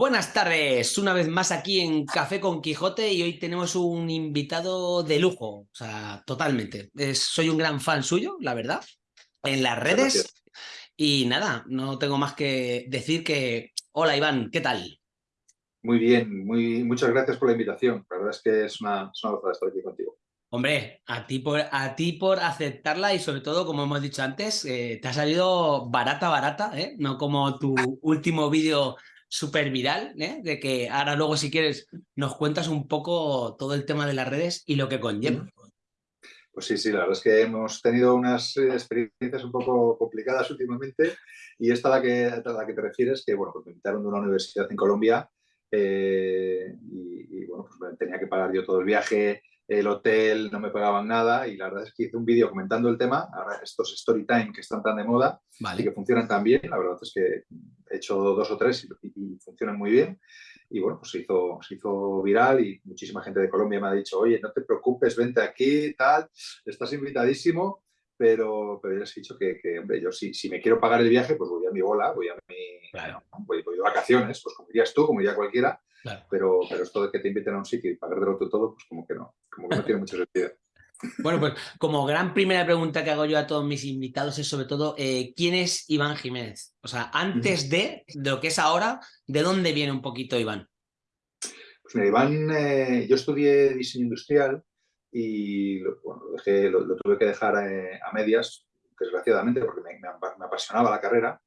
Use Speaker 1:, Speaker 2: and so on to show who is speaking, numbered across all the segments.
Speaker 1: Buenas tardes, una vez más aquí en Café con Quijote y hoy tenemos un invitado de lujo, o sea, totalmente. soy un gran fan suyo, la verdad, en las redes y nada, no tengo más que decir que... Hola Iván, ¿qué tal?
Speaker 2: Muy bien, muy, muchas gracias por la invitación. La verdad es que es una, es una estar aquí contigo.
Speaker 1: Hombre, a ti, por, a ti por aceptarla y sobre todo, como hemos dicho antes, eh, te ha salido barata, barata, ¿eh? No como tu último vídeo súper viral, ¿eh? de que ahora luego si quieres nos cuentas un poco todo el tema de las redes y lo que conlleva.
Speaker 2: Pues sí, sí, la verdad es que hemos tenido unas eh, experiencias un poco complicadas últimamente y esta a la que, la que te refieres, que bueno, pues me invitaron de una universidad en Colombia eh, y, bueno, pues tenía que pagar yo todo el viaje, el hotel, no me pagaban nada y la verdad es que hice un vídeo comentando el tema, ahora estos story time que están tan de moda y que funcionan tan bien, la verdad es que he hecho dos o tres y, funcionan muy bien y bueno, pues se hizo, se hizo viral y muchísima gente de Colombia me ha dicho, oye, no te preocupes, vente aquí, tal, estás invitadísimo, pero, pero ya les he dicho que, hombre, yo si, si me quiero pagar el viaje, pues voy a mi bola, voy a mi...
Speaker 1: Claro.
Speaker 2: Voy, voy, de vacaciones, pues como dirías tú, como diría cualquiera, pero, pero esto de que te inviten a un sitio y pagar de todo, pues como que no, como que no tiene mucho sentido.
Speaker 1: Bueno, pues como gran primera pregunta que hago yo a todos mis invitados es sobre todo, eh, ¿quién es Iván Jiménez? O sea, antes de, de, lo que es ahora, ¿de dónde viene un poquito Iván?
Speaker 2: Pues mira, Iván, eh, yo estudié diseño industrial y bueno, lo, dejé, lo, tuve que dejar eh, a medias, desgraciadamente, porque me, me, apasionaba la carrera.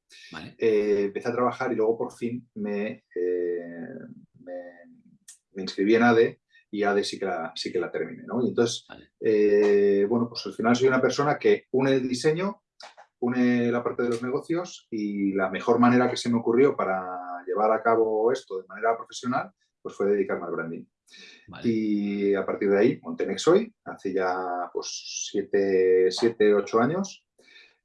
Speaker 2: empecé a trabajar y luego por fin me, me, inscribí en ADE y ADE sí que la, sí que la terminé. ¿no? Y entonces, eh, bueno, pues al final soy una persona que une el diseño, une la parte de los negocios y la mejor manera que se me ocurrió para llevar a cabo esto de manera profesional pues fue dedicarme al branding. Y a partir de ahí monté Nexoy, hace ya pues siete, siete, ocho años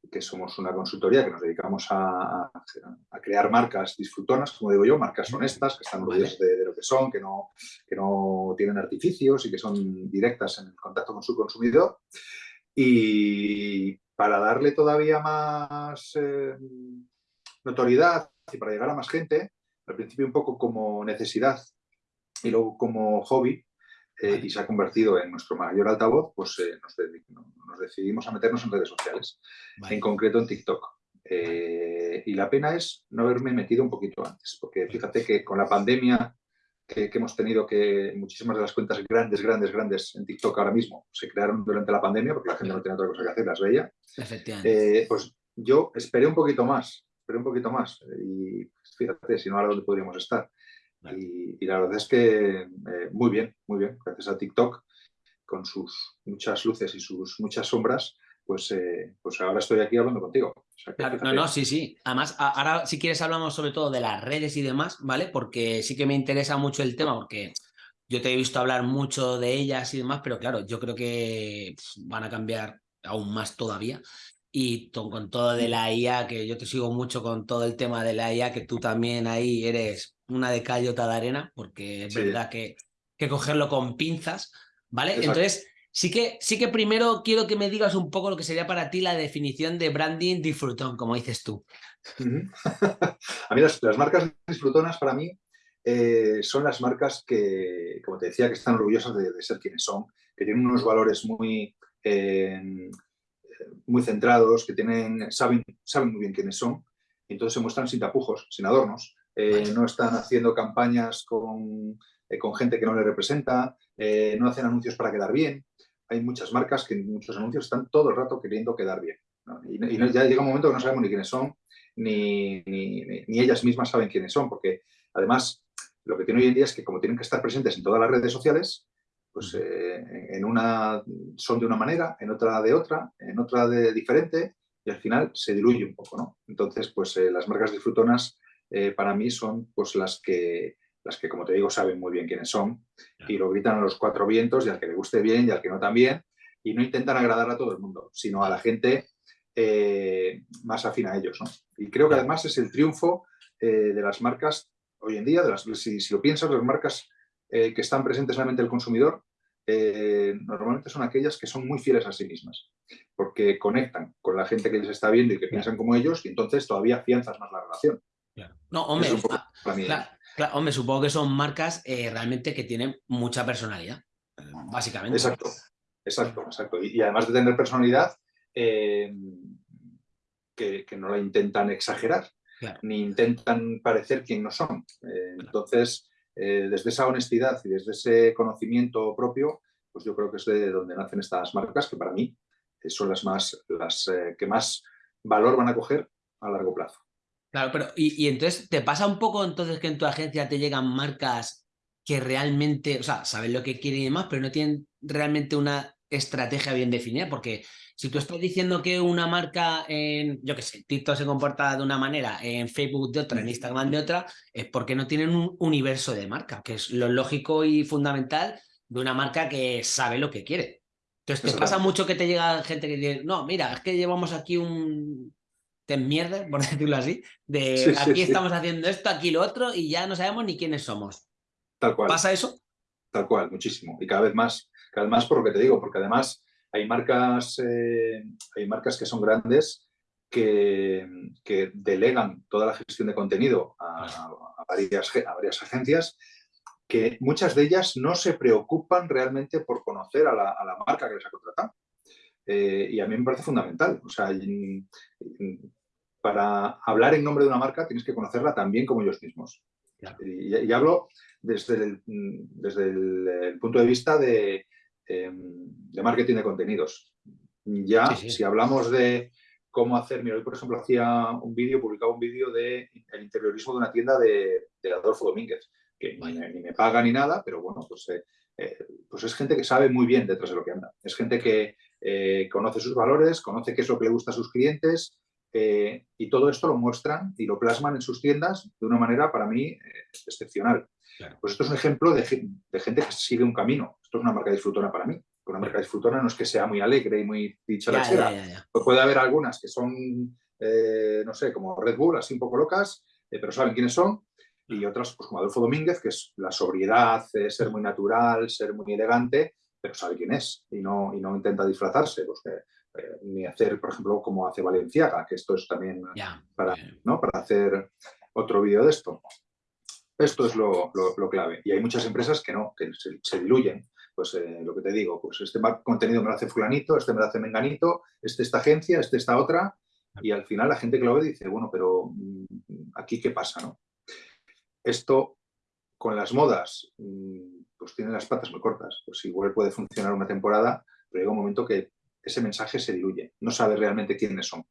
Speaker 2: que somos una consultoría que nos dedicamos a, crear marcas disfrutonas, como digo yo, marcas honestas, que están orgullosas de, lo que son, que no, que no tienen artificios y que son directas en el contacto con su consumidor. Y para darle todavía más eh, notoriedad y para llegar a más gente, al principio un poco como necesidad y luego como hobby, eh, y se ha convertido en nuestro mayor altavoz, pues eh, nos, decidimos a meternos en redes sociales, en concreto en TikTok. Eh, y la pena es no haberme metido un poquito antes, porque fíjate que con la pandemia que, hemos tenido, que muchísimas de las cuentas grandes, grandes, grandes en TikTok ahora mismo se crearon durante la pandemia, porque la gente no tenía otra cosa que hacer, las veía. pues yo esperé un poquito más, esperé un poquito más. Y fíjate, si no, ahora dónde podríamos estar. Y, la verdad es que eh, muy bien, muy bien, gracias a TikTok, con sus muchas luces y sus muchas sombras, pues, eh, pues ahora estoy aquí hablando contigo.
Speaker 1: no, no, sí, sí. Además, ahora si quieres hablamos sobre todo de las redes y demás, ¿vale? Porque sí que me interesa mucho el tema, porque yo te he visto hablar mucho de ellas y demás, pero claro, yo creo que van a cambiar aún más todavía y con todo de la IA, que yo te sigo mucho con todo el tema de la IA, que tú también ahí eres una de callota de arena, porque es verdad que, que cogerlo con pinzas, ¿vale? Entonces, sí que, sí que primero quiero que me digas un poco lo que sería para ti la definición de branding disfrutón, como dices tú.
Speaker 2: A mí las, marcas disfrutonas para mí eh, son las marcas que, como te decía, que están orgullosas de, ser quienes son, que tienen unos valores muy, eh, muy centrados, que tienen, saben, saben muy bien quiénes son, y entonces se muestran sin tapujos, sin adornos, eh, no están haciendo campañas con, eh, con, gente que no le representa, eh, no hacen anuncios para quedar bien. Hay muchas marcas que en muchos anuncios están todo el rato queriendo quedar bien. Y, ya llega un momento que no sabemos ni quiénes son, ni, ni, ellas mismas saben quiénes son, porque además lo que tiene hoy en día es que como tienen que estar presentes en todas las redes sociales, pues en una son de una manera, en otra de otra, en otra de diferente, y al final se diluye un poco, ¿no? Entonces, pues las marcas disfrutonas eh, para mí son pues, las, que, las que, como te digo, saben muy bien quiénes son y lo gritan a los cuatro vientos y al que le guste bien y al que no también y no intentan agradar a todo el mundo, sino a la gente eh, más afín a ellos. Y creo que además es el triunfo eh, de las marcas hoy en día, de las, si, lo piensas, las marcas que están presentes en la mente del consumidor, normalmente son aquellas que son muy fieles a sí mismas, porque conectan con la gente que les está viendo y que piensan como ellos y entonces todavía afianzas más la relación.
Speaker 1: No, hombre, Claro, hombre, supongo que son marcas eh, realmente que tienen mucha personalidad, eh, básicamente.
Speaker 2: Exacto, exacto, exacto. Y, además de tener personalidad, eh, que, no la intentan exagerar, ni intentan parecer quien no son. Entonces, desde esa honestidad y desde ese conocimiento propio, pues yo creo que es de donde nacen estas marcas, que para mí son las, más, las que más valor van a coger a largo plazo.
Speaker 1: Claro, pero y, entonces, ¿te pasa un poco entonces que en tu agencia te llegan marcas que realmente, o sea, saben lo que quieren y demás, pero no tienen realmente una estrategia bien definida? Porque si tú estás diciendo que una marca en, yo qué sé, TikTok se comporta de una manera, en Facebook de otra, en Instagram de otra, es porque no tienen un universo de marca, que es lo lógico y fundamental de una marca que sabe lo que quiere. Entonces, ¿te pasa mucho que te llega gente que dice, no, mira, es que llevamos aquí un, te mierda, por decirlo así, de aquí estamos haciendo esto, aquí lo otro, y ya no sabemos ni quiénes somos.
Speaker 2: Tal cual.
Speaker 1: ¿Pasa eso?
Speaker 2: Tal cual, muchísimo. Y cada vez más, cada vez más por lo que te digo, porque además hay marcas, eh, hay marcas que son grandes que, que, delegan toda la gestión de contenido a, varias, a varias agencias que muchas de ellas no se preocupan realmente por conocer a la, a la marca que les ha contratado. Eh, y a mí me parece fundamental. O sea, para hablar en nombre de una marca tienes que conocerla tan bien como ellos mismos. Y, hablo desde el, desde el, punto de vista de, em, de, marketing de contenidos. Ya, si hablamos de cómo hacer, mira, hoy por ejemplo hacía un vídeo, publicaba un vídeo de el interiorismo de una tienda de, Adolfo Domínguez, que ni, me paga ni nada, pero bueno, pues, eh, eh, pues es gente que sabe muy bien detrás de lo que anda. Es gente que eh, conoce sus valores, conoce qué es lo que le gusta a sus clientes eh, y todo esto lo muestran y lo plasman en sus tiendas de una manera para mí eh, excepcional. Pues esto es un ejemplo de, gente que sigue un camino. Esto es una marca disfrutona para mí. Una marca disfrutona no es que sea muy alegre y muy dicha pues puede haber algunas que son, no sé, como Red Bull, así un poco locas, pero saben quiénes son y otras, pues como Adolfo Domínguez, que es la sobriedad, ser muy natural, ser muy elegante, pero sabe quién es y no, y no intenta disfrazarse. Pues eh, ni hacer, por ejemplo, como hace Valenciaga, que esto es también para, ¿no? para hacer otro vídeo de esto. Esto es lo, lo, clave. Y hay muchas empresas que no, que se, diluyen. Pues eh, lo que te digo, pues este contenido me lo hace fulanito, este me lo hace menganito, este esta agencia, este esta otra, y al final la gente que lo ve dice, bueno, pero mm, aquí qué pasa, ¿no? Esto con las modas, mm, pues tiene las patas muy cortas. Pues igual puede funcionar una temporada, pero llega un momento que ese mensaje se diluye. No sabe realmente quiénes son.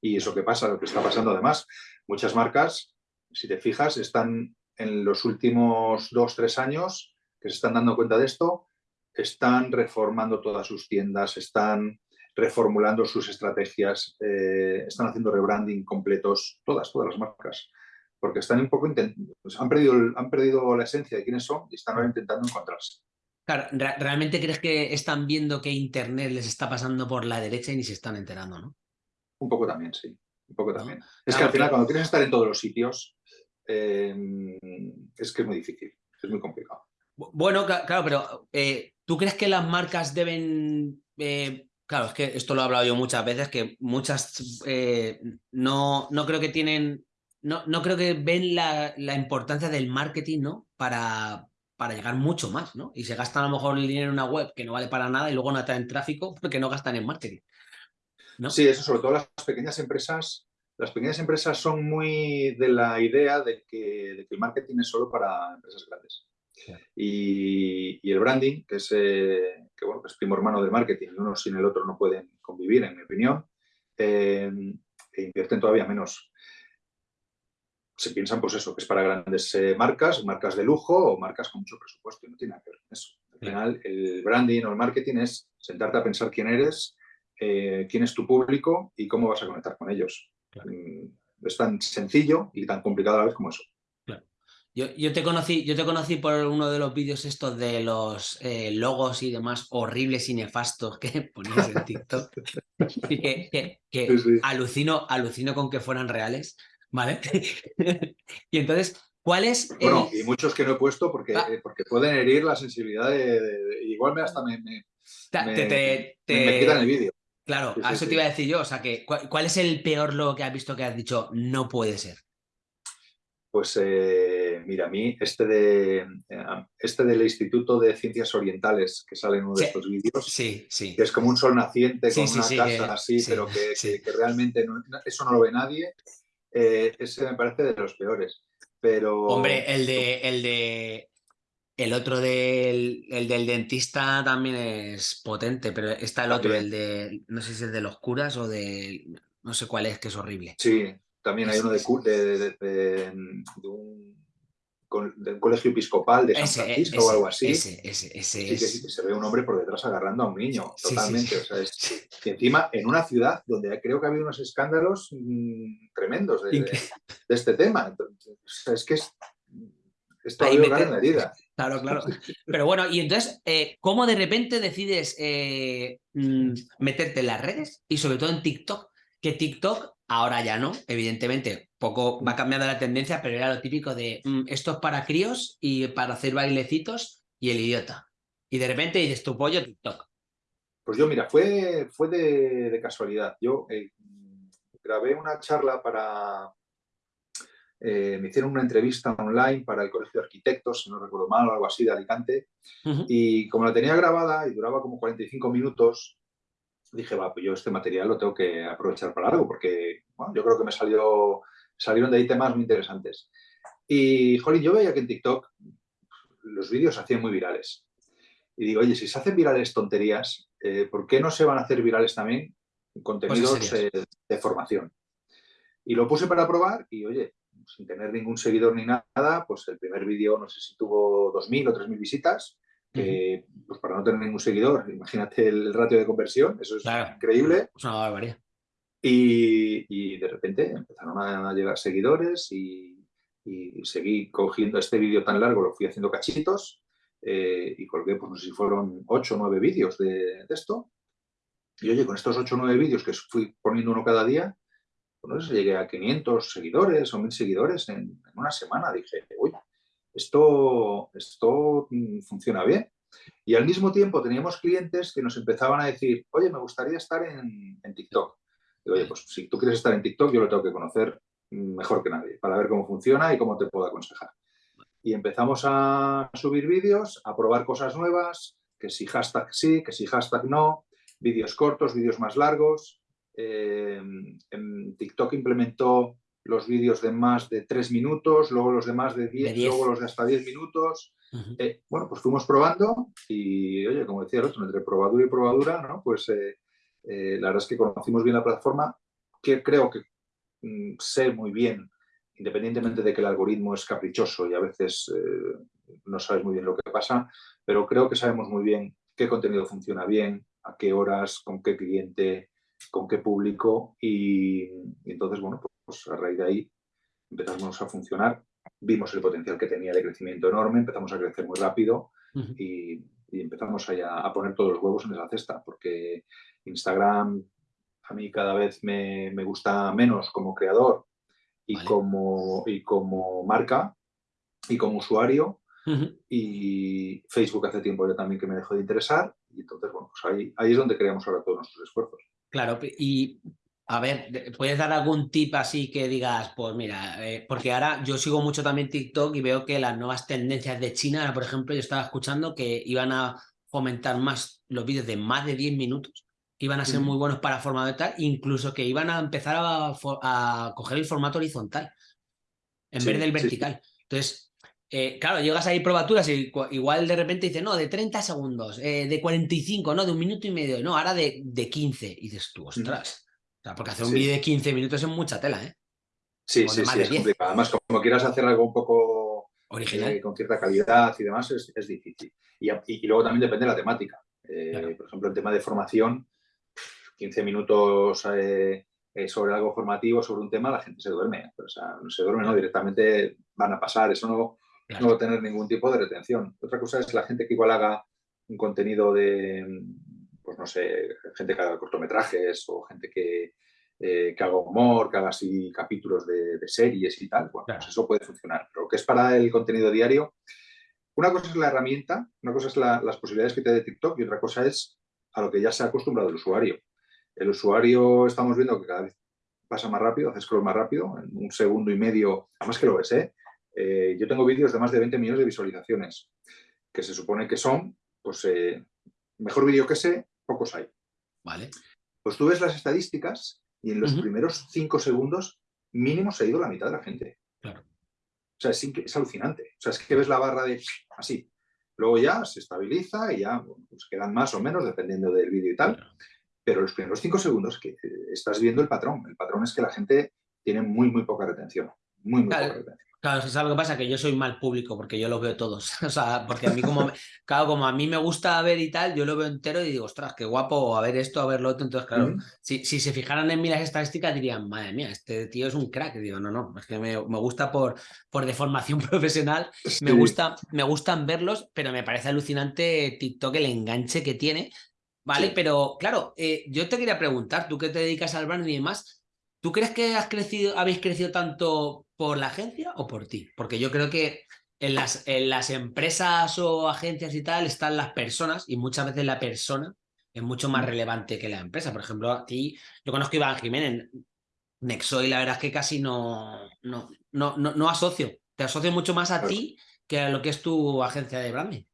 Speaker 2: Y eso que pasa, lo que está pasando además, muchas marcas, si te fijas, están en los últimos dos, tres años que se están dando cuenta de esto, están reformando todas sus tiendas, están reformulando sus estrategias, eh, están haciendo rebranding completos, todas, todas las marcas porque están un poco pues han, perdido, han perdido la esencia de quiénes son y están ahora intentando encontrarse.
Speaker 1: Claro, ¿realmente crees que están viendo que Internet les está pasando por la derecha y ni se están enterando, no?
Speaker 2: Un poco también, sí. Un poco también. Es que al final, cuando quieres estar en todos los sitios, em, es que es muy difícil, es muy complicado.
Speaker 1: Bueno, claro, pero eh, ¿tú crees que las marcas deben... Eh, claro, es que esto lo he hablado yo muchas veces, que muchas eh, no, no creo que tienen no, no creo que ven la, importancia del marketing, ¿no? Para, para llegar mucho más, ¿no? Y se gastan a lo mejor el dinero en una web que no vale para nada y luego no traen tráfico porque no gastan en marketing. ¿no?
Speaker 2: Sí, eso sobre todo las pequeñas empresas. Las pequeñas empresas son muy de la idea de que, el marketing es solo para empresas grandes. Y, el branding, que es, eh, que, bueno, es primo hermano del marketing, uno sin el otro no pueden convivir, en mi opinión, eh, e invierten todavía menos se piensan, pues eso, que es para grandes eh, marcas, marcas de lujo o marcas con mucho presupuesto y no tiene nada que ver con eso. Al final, el branding o el marketing es sentarte a pensar quién eres, eh, quién es tu público y cómo vas a conectar con ellos. Mm, es tan sencillo y tan complicado a la vez como eso.
Speaker 1: Yo, te conocí, yo te conocí por uno de los vídeos estos de los eh, logos y demás horribles y nefastos que ponías en TikTok. y que, Alucino, alucino con que fueran reales. ¿Vale? y entonces, ¿cuál es...?
Speaker 2: Bueno, y muchos que no he puesto porque, ah. eh, porque pueden herir la sensibilidad de... igual me hasta me, me, quitan el vídeo.
Speaker 1: Claro, a eso te iba a decir yo. O sea, que, ¿cuál, es el peor logo que has visto que has dicho no puede ser?
Speaker 2: Pues, eh, mira, a mí este, de, eh, este del Instituto de Ciencias Orientales que sale en uno de estos vídeos,
Speaker 1: sí, sí.
Speaker 2: que es como un sol naciente con una casa así, pero que, realmente eso no lo ve nadie, eh, ese me parece de los peores. Pero...
Speaker 1: Hombre, el de, el de el otro del, el del dentista también es potente, pero está el otro, el de, no sé si es de los curas o de, no sé cuál es, que es horrible.
Speaker 2: Sí, también hay uno de, de, un, colegio episcopal de San Francisco o algo así.
Speaker 1: Ese, ese, ese
Speaker 2: sí, que, se ve un hombre por detrás agarrando a un niño, totalmente. O sea, es, y encima en una ciudad donde creo que ha habido unos escándalos mm, tremendos de, este tema. Entonces, es que es, es todo en la herida.
Speaker 1: Claro, claro. Pero bueno, y entonces, eh, ¿cómo de repente decides eh, mm, meterte en las redes? Y sobre todo en TikTok, que TikTok ahora ya no, evidentemente, poco va cambiando la tendencia, pero era lo típico de mm, esto es para críos y para hacer bailecitos y el idiota. Y de repente dices tu pollo TikTok.
Speaker 2: Pues yo, mira, fue, fue de, casualidad. Yo eh, grabé una charla para, eh, me hicieron una entrevista online para el Colegio de Arquitectos, si no recuerdo mal, o algo así, de Alicante, y como la tenía grabada y duraba como 45 minutos, dije, va, pues yo este material lo tengo que aprovechar para algo, porque yo creo que me salió, salieron de ahí temas muy interesantes. Y, jolín, yo veía que en TikTok los vídeos se hacían muy virales. Y digo, oye, si se hacen virales tonterías, eh, ¿por qué no se van a hacer virales también contenidos pues de formación? Y lo puse para probar y, oye, sin tener ningún seguidor ni nada, pues el primer vídeo no sé si tuvo 2.000 o 3.000 visitas, que pues para no tener ningún seguidor, imagínate el ratio de conversión, eso es increíble.
Speaker 1: Es una barbaridad.
Speaker 2: Y, de repente empezaron a llegar seguidores y, seguí cogiendo este vídeo tan largo, lo fui haciendo cachitos eh, y colgué, pues no sé si fueron 8 o 9 vídeos de, de, esto. Y oye, con estos 8 o 9 vídeos que fui poniendo uno cada día, no sé, llegué a 500 seguidores o 1000 seguidores en, una semana. Dije, uy, esto, esto mm, funciona bien. Y al mismo tiempo teníamos clientes que nos empezaban a decir, oye, me gustaría estar en, TikTok. Digo, oye, pues si tú quieres estar en TikTok, yo lo tengo que conocer mejor que nadie para ver cómo funciona y cómo te puedo aconsejar. Y empezamos a subir vídeos, a probar cosas nuevas, que si hashtag sí, que si hashtag no, vídeos cortos, vídeos más largos. Eh, en TikTok implementó los vídeos de más de 3 minutos, luego los de más de 10, luego los de hasta 10 minutos. Eh, bueno, pues fuimos probando y, oye, como decía el otro, entre probadura y probadura, ¿no? Pues eh, la verdad es que conocimos bien la plataforma, que creo que mm, sé muy bien, independientemente de que el algoritmo es caprichoso y a veces no sabes muy bien lo que pasa, pero creo que sabemos muy bien qué contenido funciona bien, a qué horas, con qué cliente, con qué público y, entonces, bueno, pues a raíz de ahí empezamos a funcionar, vimos el potencial que tenía de crecimiento enorme, empezamos a crecer muy rápido y, empezamos a, a, poner todos los huevos en esa cesta, porque Instagram a mí cada vez me, gusta menos como creador y, como, y como marca y como usuario. Y Facebook hace tiempo ya también que me dejó de interesar y entonces, bueno, pues ahí, ahí es donde creamos ahora todos nuestros esfuerzos.
Speaker 1: Claro, y a ver, ¿puedes dar algún tip así que digas, pues mira, eh, porque ahora yo sigo mucho también TikTok y veo que las nuevas tendencias de China, por ejemplo, yo estaba escuchando que iban a fomentar más los vídeos de más de 10 minutos, que iban a ser muy buenos para formato tal, incluso que iban a empezar a, coger el formato horizontal en vez del vertical. Entonces, eh, claro, llegas ahí probaturas y igual de repente dices, no, de 30 segundos, eh, de 45, no, de un minuto y medio, no, ahora de, de 15. Y dices tú, ostras. Porque hacer un vídeo de 15 minutos es mucha tela, ¿eh?
Speaker 2: Sí, sí, sí, es complicado. Además, como quieras hacer algo un poco
Speaker 1: original,
Speaker 2: eh, con cierta calidad y demás, es, es difícil. Y, y, luego también depende de la temática. Por ejemplo, el tema de formación, 15 minutos sobre algo formativo, sobre un tema, la gente se duerme. O sea, no se duerme, no, directamente van a pasar. Eso no, no va a tener ningún tipo de retención. Otra cosa es la gente que igual haga un contenido de, pues no sé, gente que haga cortometrajes o gente que, eh, que haga humor, que haga así capítulos de, series y tal. Bueno, pues eso puede funcionar. Pero lo que es para el contenido diario, una cosa es la herramienta, una cosa es las posibilidades que te da TikTok y otra cosa es a lo que ya se ha acostumbrado el usuario. El usuario estamos viendo que cada vez pasa más rápido, hace scroll más rápido, en un segundo y medio, además que lo ves, ¿eh? eh, yo tengo vídeos de más de 20 millones de visualizaciones, que se supone que son, pues, eh, mejor vídeo que ese, pocos hay.
Speaker 1: Vale.
Speaker 2: Pues tú ves las estadísticas y en los primeros cinco segundos mínimo se ha ido la mitad de la gente.
Speaker 1: Claro.
Speaker 2: O sea, es, es, alucinante. O sea, es que ves la barra de así. Luego ya se estabiliza y ya pues quedan más o menos dependiendo del vídeo y tal. Pero los primeros cinco segundos que estás viendo el patrón. El patrón es que la gente tiene muy, muy poca retención. Muy, muy poca retención.
Speaker 1: Claro, es algo que pasa? Que yo soy mal público porque yo lo veo todos. O sea, porque a mí como, claro, como a mí me gusta ver y tal, yo lo veo entero y digo, ostras, qué guapo, a ver esto, a ver lo otro. Entonces, claro, si, si, se fijaran en mí las estadísticas dirían, madre mía, este tío es un crack. Y digo, no, no, es que me, me gusta por, por deformación profesional, me, gusta, me gustan verlos, pero me parece alucinante TikTok el enganche que tiene. ¿Vale? Pero claro, eh, yo te quería preguntar, tú que te dedicas al branding y demás, ¿Tú crees que has crecido, habéis crecido tanto por la agencia o por ti? Porque yo creo que en las, en las empresas o agencias y tal están las personas y muchas veces la persona es mucho más mm. relevante que la empresa. Por ejemplo, a ti, yo conozco a Iván Jiménez, Nexo y la verdad es que casi no, no, no, no, asocio. Te asocio mucho más a ti que a lo que es tu agencia de branding.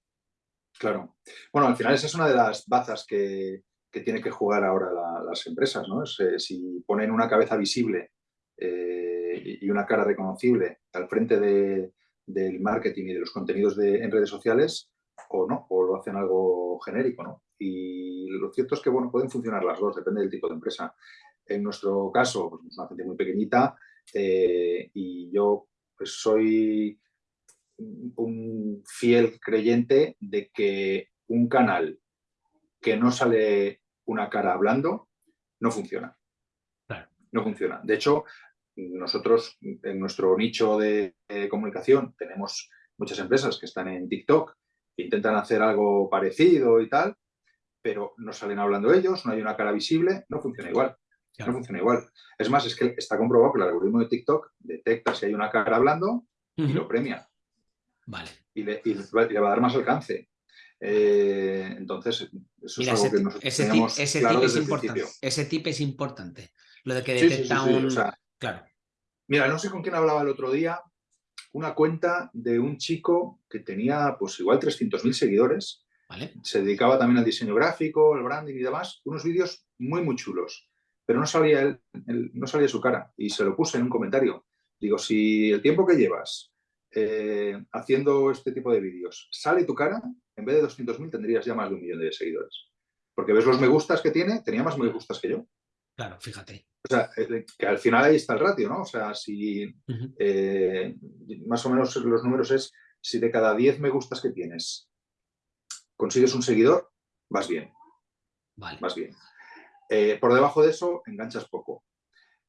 Speaker 2: Claro. Bueno, al final esa es una de las bazas que, que tiene que jugar ahora las empresas. ¿no? Eh, si ponen una cabeza visible eh, y una cara reconocible al frente del marketing y de los contenidos de, en redes sociales, o no, o lo hacen algo genérico. ¿no? Y lo cierto es que bueno, pueden funcionar las dos, depende del tipo de empresa. En nuestro caso, pues, es una gente muy pequeñita eh, y yo pues, soy un fiel creyente de que un canal que no sale una cara hablando, no funciona. No funciona. De hecho, nosotros en nuestro nicho de, comunicación tenemos muchas empresas que están en TikTok, que intentan hacer algo parecido y tal, pero no salen hablando ellos, no hay una cara visible, no funciona igual. No funciona igual. Es más, es que está comprobado que el algoritmo de TikTok detecta si hay una cara hablando y lo premia.
Speaker 1: Vale.
Speaker 2: Y le, y le, va a dar más alcance. Eh, entonces, eso es algo que nosotros ese tip,
Speaker 1: ese tip es importante. Ese tip es importante. Lo de que detecta un... claro.
Speaker 2: Mira, no sé con quién hablaba el otro día, una cuenta de un chico que tenía pues igual 300.000 seguidores.
Speaker 1: Vale.
Speaker 2: Se dedicaba también al diseño gráfico, al branding y demás. Unos vídeos muy, muy chulos. Pero no salía, él, no salía su cara. Y se lo puse en un comentario. Digo, si el tiempo que llevas eh, haciendo este tipo de vídeos sale tu cara, en vez de 200.000 tendrías ya más de un millón de seguidores. Porque ves los me gustas que tiene, tenía más me gustas que yo.
Speaker 1: Claro, fíjate.
Speaker 2: O sea, que al final ahí está el ratio, ¿no? O sea, si eh, más o menos los números es, si de cada 10 me gustas que tienes consigues un seguidor, vas bien.
Speaker 1: Vale.
Speaker 2: Vas bien. Eh, por debajo de eso, enganchas poco.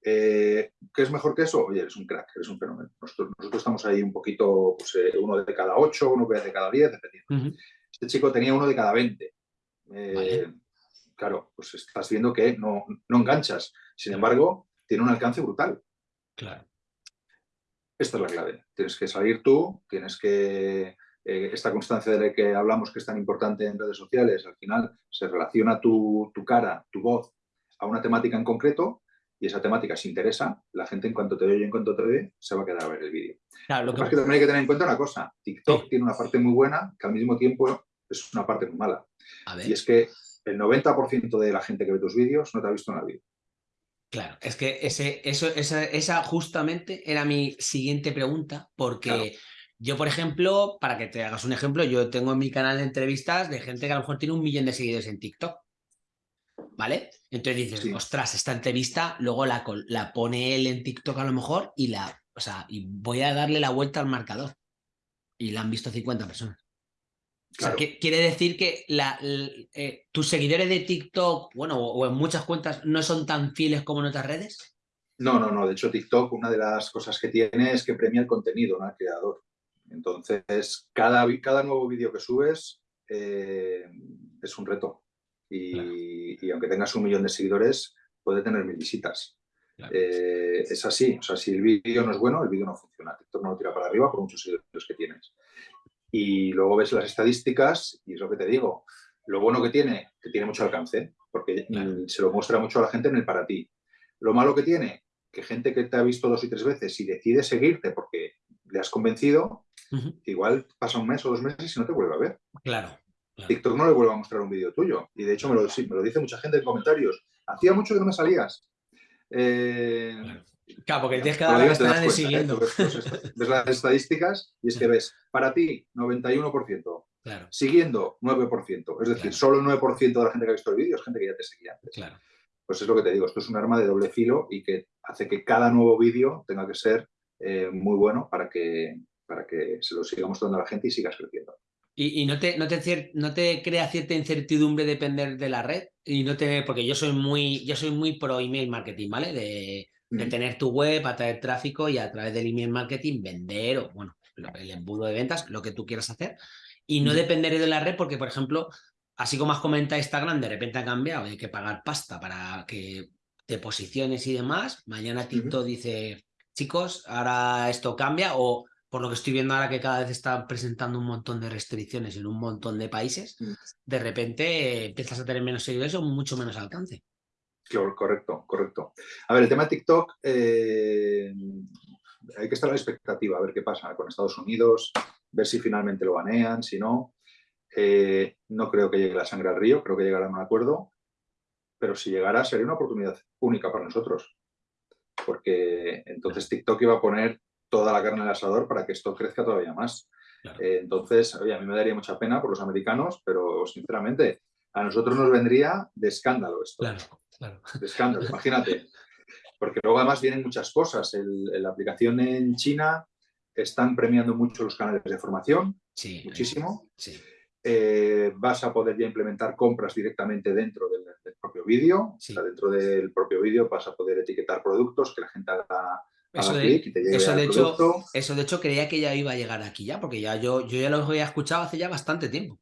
Speaker 2: Eh, ¿Qué es mejor que eso? Oye, eres un crack, eres un fenómeno. Nosotros, estamos ahí un poquito, pues, eh, uno de cada ocho, uno de cada diez, dependiendo. Este chico tenía uno de cada veinte. Eh, claro, pues estás viendo que no, no enganchas. Sin embargo, tiene un alcance brutal.
Speaker 1: Claro.
Speaker 2: Esta es la clave. Tienes que salir tú, tienes que... esta constancia de la que hablamos que es tan importante en redes sociales, al final se relaciona tu, tu cara, tu voz a una temática en concreto y esa temática se interesa, la gente en cuanto te oye y en cuanto te ve, se va a quedar a ver el vídeo.
Speaker 1: Claro,
Speaker 2: lo que, que también hay que tener en cuenta una cosa, TikTok tiene una parte muy buena que al mismo tiempo es una parte muy mala. Y es que el 90% de la gente que ve tus vídeos no te ha visto en la vida.
Speaker 1: Claro, es que ese, eso, esa, esa justamente era mi siguiente pregunta, porque yo, por ejemplo, para que te hagas un ejemplo, yo tengo en mi canal de entrevistas de gente que a lo mejor tiene un millón de seguidores en TikTok. ¿vale? Entonces dices, ostras, esta entrevista, luego la, la pone él en TikTok a lo mejor y la, o sea, y voy a darle la vuelta al marcador. Y la han visto 50 personas. O sea, quiere decir que la, eh, tus seguidores de TikTok, bueno, o, en muchas cuentas, no son tan fieles como en otras redes.
Speaker 2: No, no, no. De hecho, TikTok, una de las cosas que tiene es que premia el contenido, no al creador. Entonces, cada, cada nuevo vídeo que subes eh, es un reto y, aunque tengas un millón de seguidores, puede tener mil visitas. Eh, es así, o sea, si el vídeo no es bueno, el vídeo no funciona. TikTok no lo tira para arriba por muchos seguidores que tienes. Y luego ves las estadísticas y es lo que te digo. Lo bueno que tiene, que tiene mucho alcance, porque se lo muestra mucho a la gente en el para ti. Lo malo que tiene, que gente que te ha visto dos y tres veces y decide seguirte porque le has convencido, igual pasa un mes o dos meses y no te vuelve a ver.
Speaker 1: Claro.
Speaker 2: TikTok no le vuelve a mostrar un vídeo tuyo. Y de hecho me lo, me lo, dice mucha gente en comentarios. Hacía mucho que no me salías.
Speaker 1: Eh, claro. Porque tienes que dar la de siguiendo.
Speaker 2: Ves, las estadísticas y es que ves, para ti, 91%. Siguiendo, 9%. Es decir, solo el 9% de la gente que ha visto el vídeo es gente que ya te seguía antes.
Speaker 1: Claro.
Speaker 2: Pues es lo que te digo, esto es un arma de doble filo y que hace que cada nuevo vídeo tenga que ser eh, muy bueno para que, para que se lo siga mostrando a la gente y sigas creciendo.
Speaker 1: ¿Y, no, te, no, te, no te crea cierta incertidumbre depender de la red? y no te, Porque yo soy muy, yo soy muy pro email marketing, ¿vale? De, de tener tu web, atraer tráfico y a través del email marketing vender o, bueno, el embudo de ventas, lo que tú quieras hacer. Y no depender de la red porque, por ejemplo, así como has comentado Instagram, de repente ha cambiado, hay que pagar pasta para que te posiciones y demás. Mañana TikTok dice, chicos, ahora esto cambia o por lo que estoy viendo ahora que cada vez está presentando un montón de restricciones en un montón de países, mm. de repente empiezas a tener menos seguidores o mucho menos alcance.
Speaker 2: Claro, correcto, correcto. A ver, el tema de TikTok, eh, hay que estar a la expectativa, a ver qué pasa con Estados Unidos, ver si finalmente lo banean, si no. Eh, no creo que llegue la sangre al río, creo que llegará a un acuerdo, pero si llegara sería una oportunidad única para nosotros, porque entonces TikTok iba a poner toda la carne en el asador para que esto crezca todavía más. Eh, entonces, oye, a mí me daría mucha pena por los americanos, pero sinceramente, a nosotros nos vendría de escándalo esto.
Speaker 1: Claro, claro.
Speaker 2: De escándalo, imagínate. Porque luego además vienen muchas cosas. la aplicación en China están premiando mucho los canales de formación,
Speaker 1: sí,
Speaker 2: muchísimo.
Speaker 1: Sí.
Speaker 2: Eh, vas a poder ya implementar compras directamente dentro del, propio vídeo. dentro del propio vídeo vas a poder etiquetar productos que la gente haga
Speaker 1: eso de, eso, de hecho, eso de hecho creía que ya iba a llegar aquí ya, porque ya yo, yo ya lo había escuchado hace ya bastante tiempo.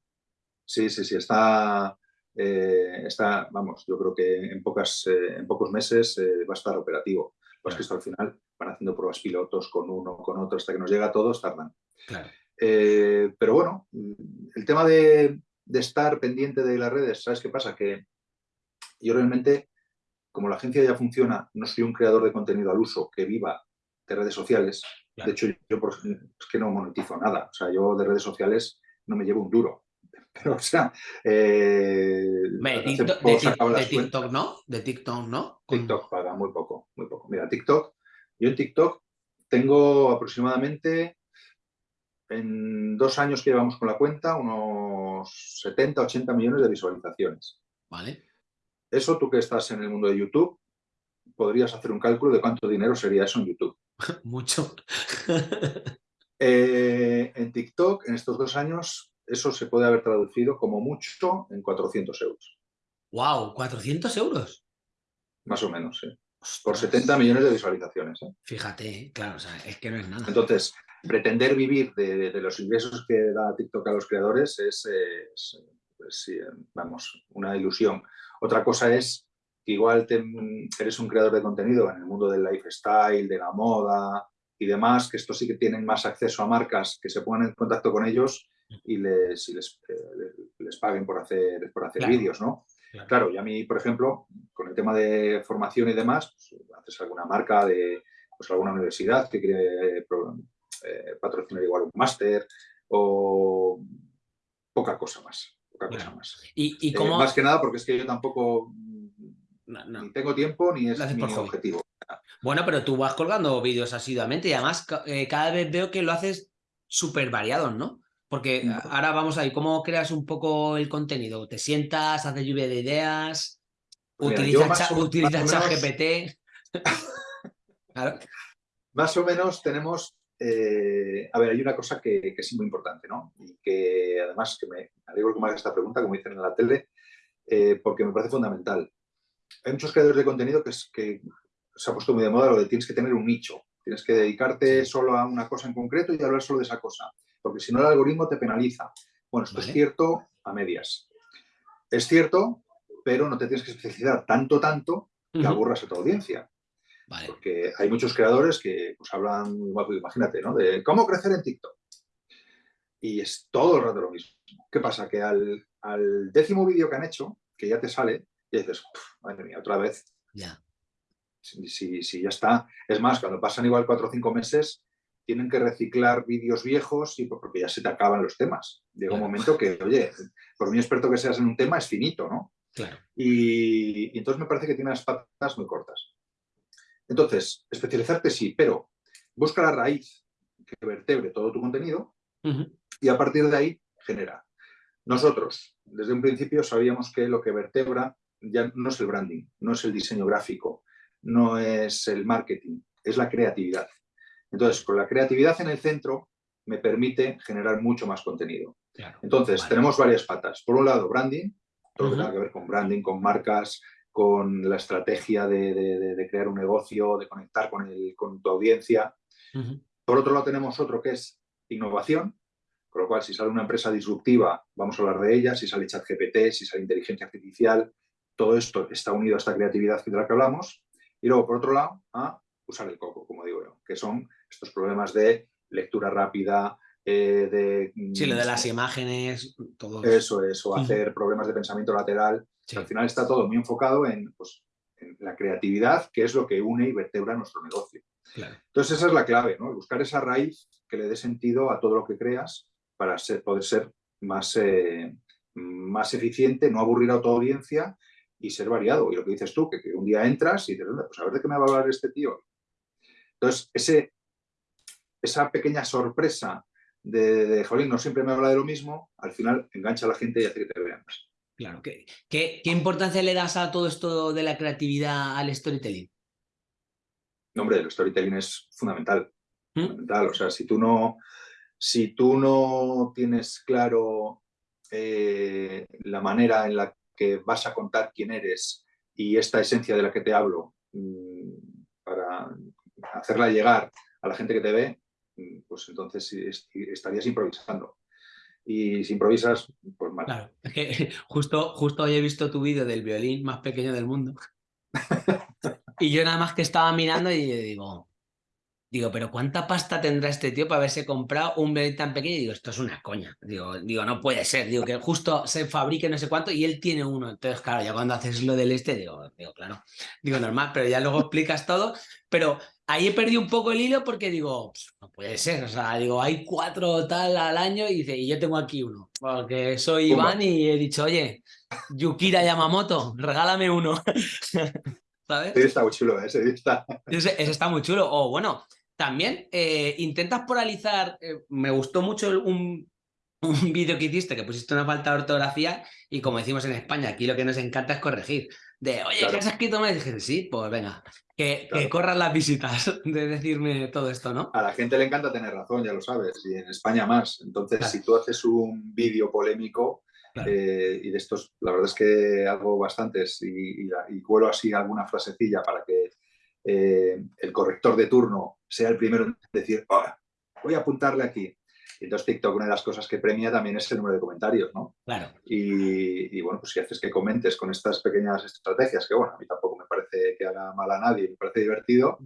Speaker 2: Sí, sí, sí, está, eh, está vamos, yo creo que en, pocas, eh, en pocos meses eh, va a estar operativo. Pues que esto al final van haciendo pruebas pilotos con uno, con otro, hasta que nos llega a todos, tardan.
Speaker 1: Claro.
Speaker 2: pero bueno, el tema de, de estar pendiente de las redes, ¿sabes qué pasa? Que yo realmente como la agencia ya funciona, no soy un creador de contenido al uso que viva de redes sociales. De hecho, yo es que no monetizo nada. O sea, yo de redes sociales no me llevo un duro. Pero, o sea,
Speaker 1: eh, de, TikTok, ¿no? De TikTok, ¿no?
Speaker 2: TikTok paga muy poco, muy poco. Mira, TikTok, yo en TikTok tengo aproximadamente, en dos años que llevamos con la cuenta, unos 70, 80 millones de visualizaciones.
Speaker 1: Vale.
Speaker 2: Eso tú que estás en el mundo de YouTube, podrías hacer un cálculo de cuánto dinero sería eso en YouTube.
Speaker 1: Mucho.
Speaker 2: Eh, en TikTok, en estos dos años, eso se puede haber traducido como mucho en 400 euros.
Speaker 1: ¡Wow! ¿400 euros?
Speaker 2: Más o menos, sí. Por 70 millones de visualizaciones. ¿eh?
Speaker 1: Fíjate, claro, o sea, es que no es nada.
Speaker 2: Entonces, pretender vivir de, los ingresos que da TikTok a los creadores es, pues vamos, una ilusión. Otra cosa es que igual eres un creador de contenido en el mundo del lifestyle, de la moda y demás, que estos sí que tienen más acceso a marcas que se pongan en contacto con ellos y les, eh, les, paguen por hacer, por hacer vídeos, ¿no? Claro. y a mí, por ejemplo, con el tema de formación y demás, pues, haces alguna marca de pues, alguna universidad que quiere eh, patrocinar igual un máster o poca cosa más cosa más.
Speaker 1: ¿Y,
Speaker 2: eh, más que nada porque es que yo tampoco ni tengo tiempo ni es mi objetivo.
Speaker 1: Bueno, pero tú vas colgando vídeos asiduamente y además eh, cada vez veo que lo haces súper variados, ¿no? Porque mm. ahora vamos a ver, ¿cómo creas un poco el contenido? ¿Te sientas, haces lluvia de ideas? ¿Utilizas ChatGPT?
Speaker 2: Más o menos tenemos eh, a ver, hay una cosa que, es muy importante, ¿no? Y que además, que me alegro que me hagas esta pregunta, como dicen en la tele, eh, porque me parece fundamental. Hay muchos creadores de contenido que, es, que se ha puesto muy de moda lo de tienes que tener un nicho, tienes que dedicarte solo a una cosa en concreto y hablar solo de esa cosa, porque si no el algoritmo te penaliza. Bueno, esto es cierto a medias. Es cierto, pero no te tienes que especializar tanto, tanto que aburras a tu audiencia. Porque hay muchos creadores que pues, hablan, imagínate, ¿no? De cómo crecer en TikTok. Y es todo el rato lo mismo. ¿Qué pasa? Que al, décimo vídeo que han hecho, que ya te sale, y dices, madre mía, otra vez.
Speaker 1: Ya.
Speaker 2: Si, ya está. Es más, cuando pasan igual cuatro o cinco meses, tienen que reciclar vídeos viejos y porque ya se te acaban los temas. Llega un momento que, oye, por muy experto que seas en un tema, es finito, ¿no?
Speaker 1: Claro.
Speaker 2: Y, entonces me parece que tiene las patas muy cortas. Entonces, especializarte sí, pero busca la raíz que vertebre todo tu contenido y a partir de ahí genera. Nosotros, desde un principio, sabíamos que lo que vertebra ya no es el branding, no es el diseño gráfico, no es el marketing, es la creatividad. Entonces, con la creatividad en el centro me permite generar mucho más contenido. Entonces, tenemos varias patas. Por un lado, branding, todo lo que tenga que ver con branding, con marcas, con la estrategia de, crear un negocio, de conectar con, el, con tu audiencia. Por otro lado, tenemos otro que es innovación, con lo cual, si sale una empresa disruptiva, vamos a hablar de ella, si sale ChatGPT, si sale inteligencia artificial, todo esto está unido a esta creatividad de la que hablamos. Y luego, por otro lado, a usar el coco, como digo yo, que son estos problemas de lectura rápida, eh, de...
Speaker 1: Mm, sí, lo de las imágenes, todo
Speaker 2: eso. es, o hacer problemas de pensamiento lateral. Al final está todo muy enfocado pues, en, la creatividad, que es lo que une y vertebra nuestro negocio. Entonces esa es la clave, ¿no? buscar esa raíz que le dé sentido a todo lo que creas para poder ser más, eh, más eficiente, no aburrir a tu audiencia y ser variado. Y lo que dices tú, que, un día entras y dices, pues a ver de qué me va a hablar este tío. Entonces, ese, esa pequeña sorpresa de, de, jolín, no siempre me habla de lo mismo, al final engancha a la gente y hace que te vean más.
Speaker 1: Claro. ¿Qué, qué, importancia le das a todo esto de la creatividad al storytelling?
Speaker 2: No, hombre, el storytelling es fundamental. ¿Mm? fundamental. O sea, si tú no, si tú no tienes claro eh, la manera en la que vas a contar quién eres y esta esencia de la que te hablo mm, para hacerla llegar a la gente que te ve, pues entonces estarías improvisando. Y si improvisas, pues mal.
Speaker 1: Claro, es que justo, justo hoy he visto tu vídeo del violín más pequeño del mundo. y yo nada más que estaba mirando y digo, Digo, pero ¿cuánta pasta tendrá este tío para haberse comprado un violín tan pequeño? Y digo, esto es una coña. Digo, digo, no puede ser. Digo, que justo se fabrique no sé cuánto y él tiene uno. Entonces, claro, ya cuando haces lo del este, digo, digo, claro. Digo, normal, pero ya luego explicas todo. Pero ahí he perdido un poco el hilo porque digo, no puede ser. O sea, digo, hay cuatro tal al año y dice, y yo tengo aquí uno. Porque soy Iván y he dicho, oye, Yukira Yamamoto, regálame uno.
Speaker 2: ¿Sabes? Sí, está muy chulo, ese está.
Speaker 1: Ese, ese está muy chulo. O bueno, también eh, intentas poralizar, eh, me gustó mucho un, un vídeo que hiciste que pusiste una falta de ortografía y como decimos en España, aquí lo que nos encanta es corregir. De, oye, ¿qué has escrito mal? Y dije, sí, pues venga, que, corran las visitas de decirme todo esto, ¿no?
Speaker 2: A la gente le encanta tener razón, ya lo sabes, y en España más. Entonces, si tú haces un vídeo polémico, eh, y de estos, la verdad es que hago bastantes y, y, y cuelo así alguna frasecilla para que eh, el corrector de turno sea el primero en decir, ah, voy a apuntarle aquí. Y entonces TikTok, una de las cosas que premia también es el número de comentarios, ¿no?
Speaker 1: Claro.
Speaker 2: Y, bueno, pues si haces que comentes con estas pequeñas estrategias, que bueno, a mí tampoco me parece que haga mal a nadie, me parece divertido,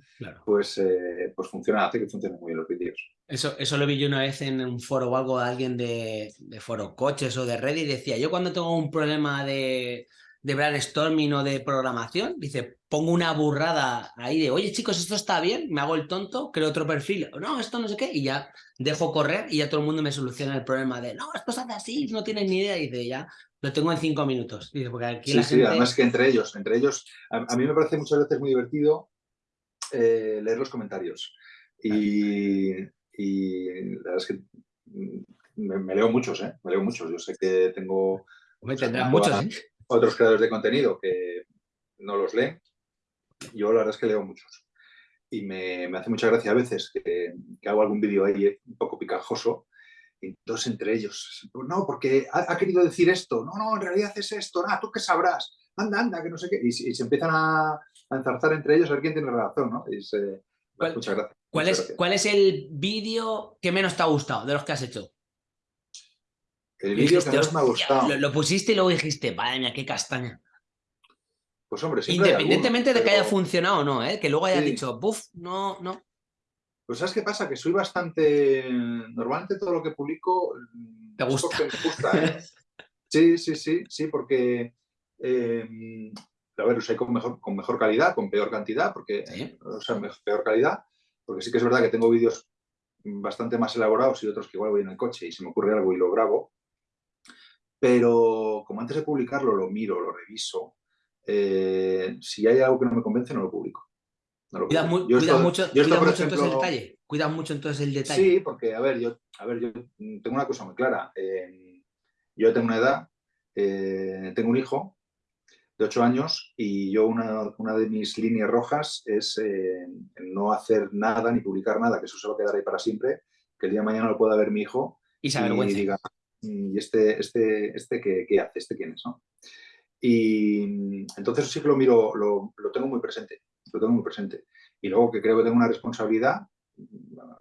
Speaker 2: pues, eh, pues funciona, hace que funcionen muy bien los vídeos.
Speaker 1: Eso, eso lo vi yo una vez en un foro o algo de alguien de, de foro coches o de red y decía, yo cuando tengo un problema de de brainstorming o de programación, dice, pongo una burrada ahí de, oye chicos, esto está bien, me hago el tonto, creo otro perfil, no, esto no sé qué, y ya dejo correr y ya todo el mundo me soluciona el problema de, no, esto se hace así, no tienes ni idea, y dice, ya, lo tengo en cinco minutos. Dice, porque aquí
Speaker 2: sí, sí, además que entre ellos, entre ellos, a, mí me parece muchas veces muy divertido eh, leer los comentarios. Y, la verdad es que mm, me, leo muchos, ¿eh? Me leo muchos. Yo sé que tengo...
Speaker 1: Me tendrán muchos, ¿eh?
Speaker 2: Otros creadores de contenido que no los leen. Yo la verdad es que leo muchos. Y me, hace mucha gracia a veces que, hago algún vídeo ahí un poco picajoso. Y entonces entre ellos, no, porque ha, querido decir esto. No, no, en realidad es esto. Ah, tú qué sabrás. Anda, anda, que no sé qué. Y, se empiezan a, enzarzar entre ellos a ver quién tiene razón, ¿no? muchas gracias.
Speaker 1: ¿Cuál, es, ¿Cuál es el vídeo que menos te ha gustado de los que has hecho?
Speaker 2: El vídeo que más me ha gustado.
Speaker 1: Lo, pusiste y luego dijiste, vaya mía, qué castaña.
Speaker 2: Pues hombre,
Speaker 1: Independientemente de que haya funcionado o no, ¿eh? que luego haya dicho, buf, no, no.
Speaker 2: Pues ¿sabes qué pasa? Que soy bastante... Normalmente todo lo que publico...
Speaker 1: ¿Te gusta?
Speaker 2: Me gusta ¿eh? sí, sí, sí, sí, porque... Eh, a ver, usé con mejor, con mejor calidad, con peor cantidad, porque... O sea, peor calidad, porque sí que es verdad que tengo vídeos bastante más elaborados y otros que igual voy en el coche y se me ocurre algo y lo grabo. Pero como antes de publicarlo lo miro, lo reviso, eh, si hay algo que no me convence no lo publico.
Speaker 1: cuidas, mucho, entonces el detalle. Cuidas mucho entonces el detalle.
Speaker 2: Sí, porque a ver, yo, a ver, yo tengo una cosa muy clara. Eh, yo tengo una edad, eh, tengo un hijo de 8 años y yo una, una de mis líneas rojas es eh, no hacer nada ni publicar nada, que eso se va a quedar ahí para siempre, que el día de mañana lo pueda ver mi hijo
Speaker 1: y, y
Speaker 2: diga, mm, ¿y este, este, este qué, qué, hace? ¿Este quién es? ¿no? Y entonces sí que lo miro, lo, lo, tengo muy presente, lo tengo muy presente. Y luego que creo que tengo una responsabilidad,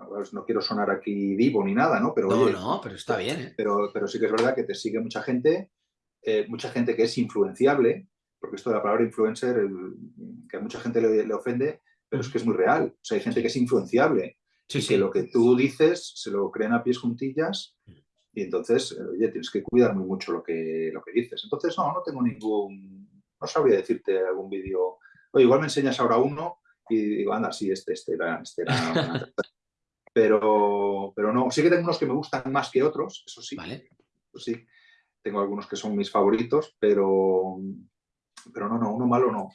Speaker 2: pues no quiero sonar aquí vivo ni nada, ¿no?
Speaker 1: Pero, no, no, pero está bien. ¿eh?
Speaker 2: Pero, pero sí que es verdad que te sigue mucha gente, eh, mucha gente que es influenciable, porque esto de la palabra influencer, que a mucha gente le, ofende, pero es que es muy real. O sea, hay gente que es influenciable. y que lo que tú dices se lo creen a pies juntillas y entonces, eh, oye, tienes que cuidar muy mucho lo que, lo que dices. Entonces, no, no tengo ningún, no sabría decirte algún vídeo. Oye, igual me enseñas ahora uno y digo, anda, sí, este, este era, este era pero, pero no, sí que tengo unos que me gustan más que otros, eso sí.
Speaker 1: Vale.
Speaker 2: Pues sí, tengo algunos que son mis favoritos, pero, pero no, no, uno malo no,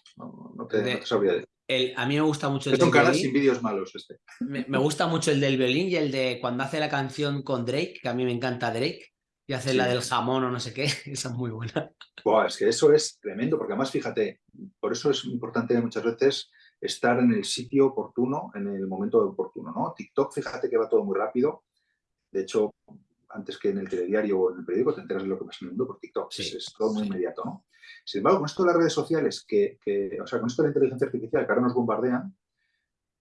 Speaker 2: no, te, sabría
Speaker 1: decir. A mí me gusta mucho el
Speaker 2: Son caras sin vídeos malos este.
Speaker 1: Me, gusta mucho el del violín y el de cuando hace la canción con Drake, que a mí me encanta Drake, y hace la del jamón o no sé qué, esa es muy buena.
Speaker 2: es que eso es tremendo, porque además, fíjate, por eso es importante muchas veces estar en el sitio oportuno, en el momento oportuno, ¿no? TikTok, fíjate que va todo muy rápido. De hecho, antes que en el telediario o en el periódico te enteras de lo que pasa en el mundo por TikTok. Es, todo muy inmediato, ¿no? Sin embargo, con esto de las redes sociales, que, o sea, con esto de la inteligencia artificial que ahora nos bombardean,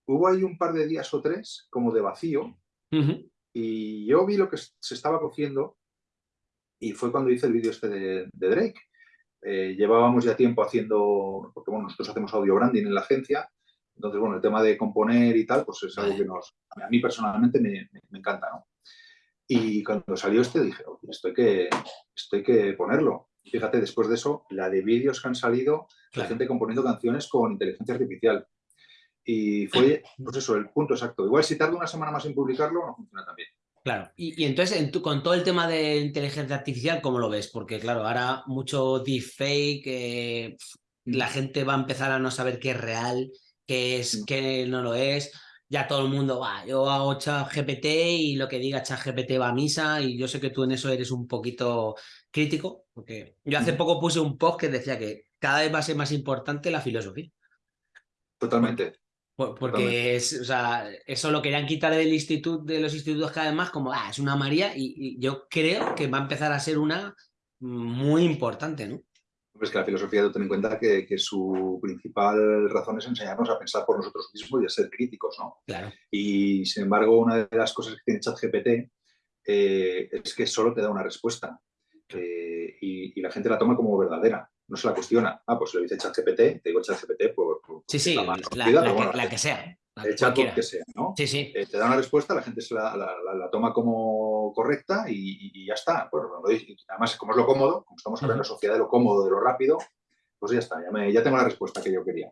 Speaker 2: hubo ahí un par de días o tres como de vacío y yo vi lo que se estaba cociendo y fue cuando hice el vídeo este de, Drake. Eh, llevábamos ya tiempo haciendo, porque bueno, nosotros hacemos audio branding en la agencia, entonces bueno, el tema de componer y tal, pues es algo que nos, a mí personalmente me, me encanta, ¿no? Y cuando salió este dije, esto hay que, esto hay que ponerlo. Fíjate, después de eso, la de vídeos que han salido, la gente componiendo canciones con inteligencia artificial. Y fue, pues eso, el punto exacto. Igual si tarda una semana más en publicarlo, no funciona tan bien.
Speaker 1: Claro, y, entonces con todo el tema de inteligencia artificial, ¿cómo lo ves? Porque claro, ahora mucho deepfake, eh, la gente va a empezar a no saber qué es real, qué es, qué no lo es ya todo el mundo va, yo hago chat GPT y lo que diga chat GPT va a misa y yo sé que tú en eso eres un poquito crítico, porque yo hace poco puse un post que decía que cada vez va a ser más importante la filosofía.
Speaker 2: Totalmente.
Speaker 1: Porque Es, o sea, eso lo querían quitar del instituto, de los institutos cada vez más, como, ah, es una María, y yo creo que va a empezar a ser una muy importante, ¿no?
Speaker 2: Es que la filosofía, ten en cuenta que, su principal razón es enseñarnos a pensar por nosotros mismos y a ser críticos, ¿no?
Speaker 1: Claro.
Speaker 2: Y, sin embargo, una de las cosas que tiene ChatGPT eh, es que solo te da una respuesta eh, y, la gente la toma como verdadera, no se la cuestiona. Ah, pues lo dice ChatGPT, te digo ChatGPT por,
Speaker 1: Sí, sí, la, que, sea
Speaker 2: el que sea, ¿no?
Speaker 1: Sí, sí.
Speaker 2: Eh, te da una respuesta, la gente se la, toma como correcta y, ya está. Bueno, además, como es lo cómodo, como estamos hablando en la sociedad de lo cómodo, de lo rápido, pues ya está, ya, tengo la respuesta que yo quería.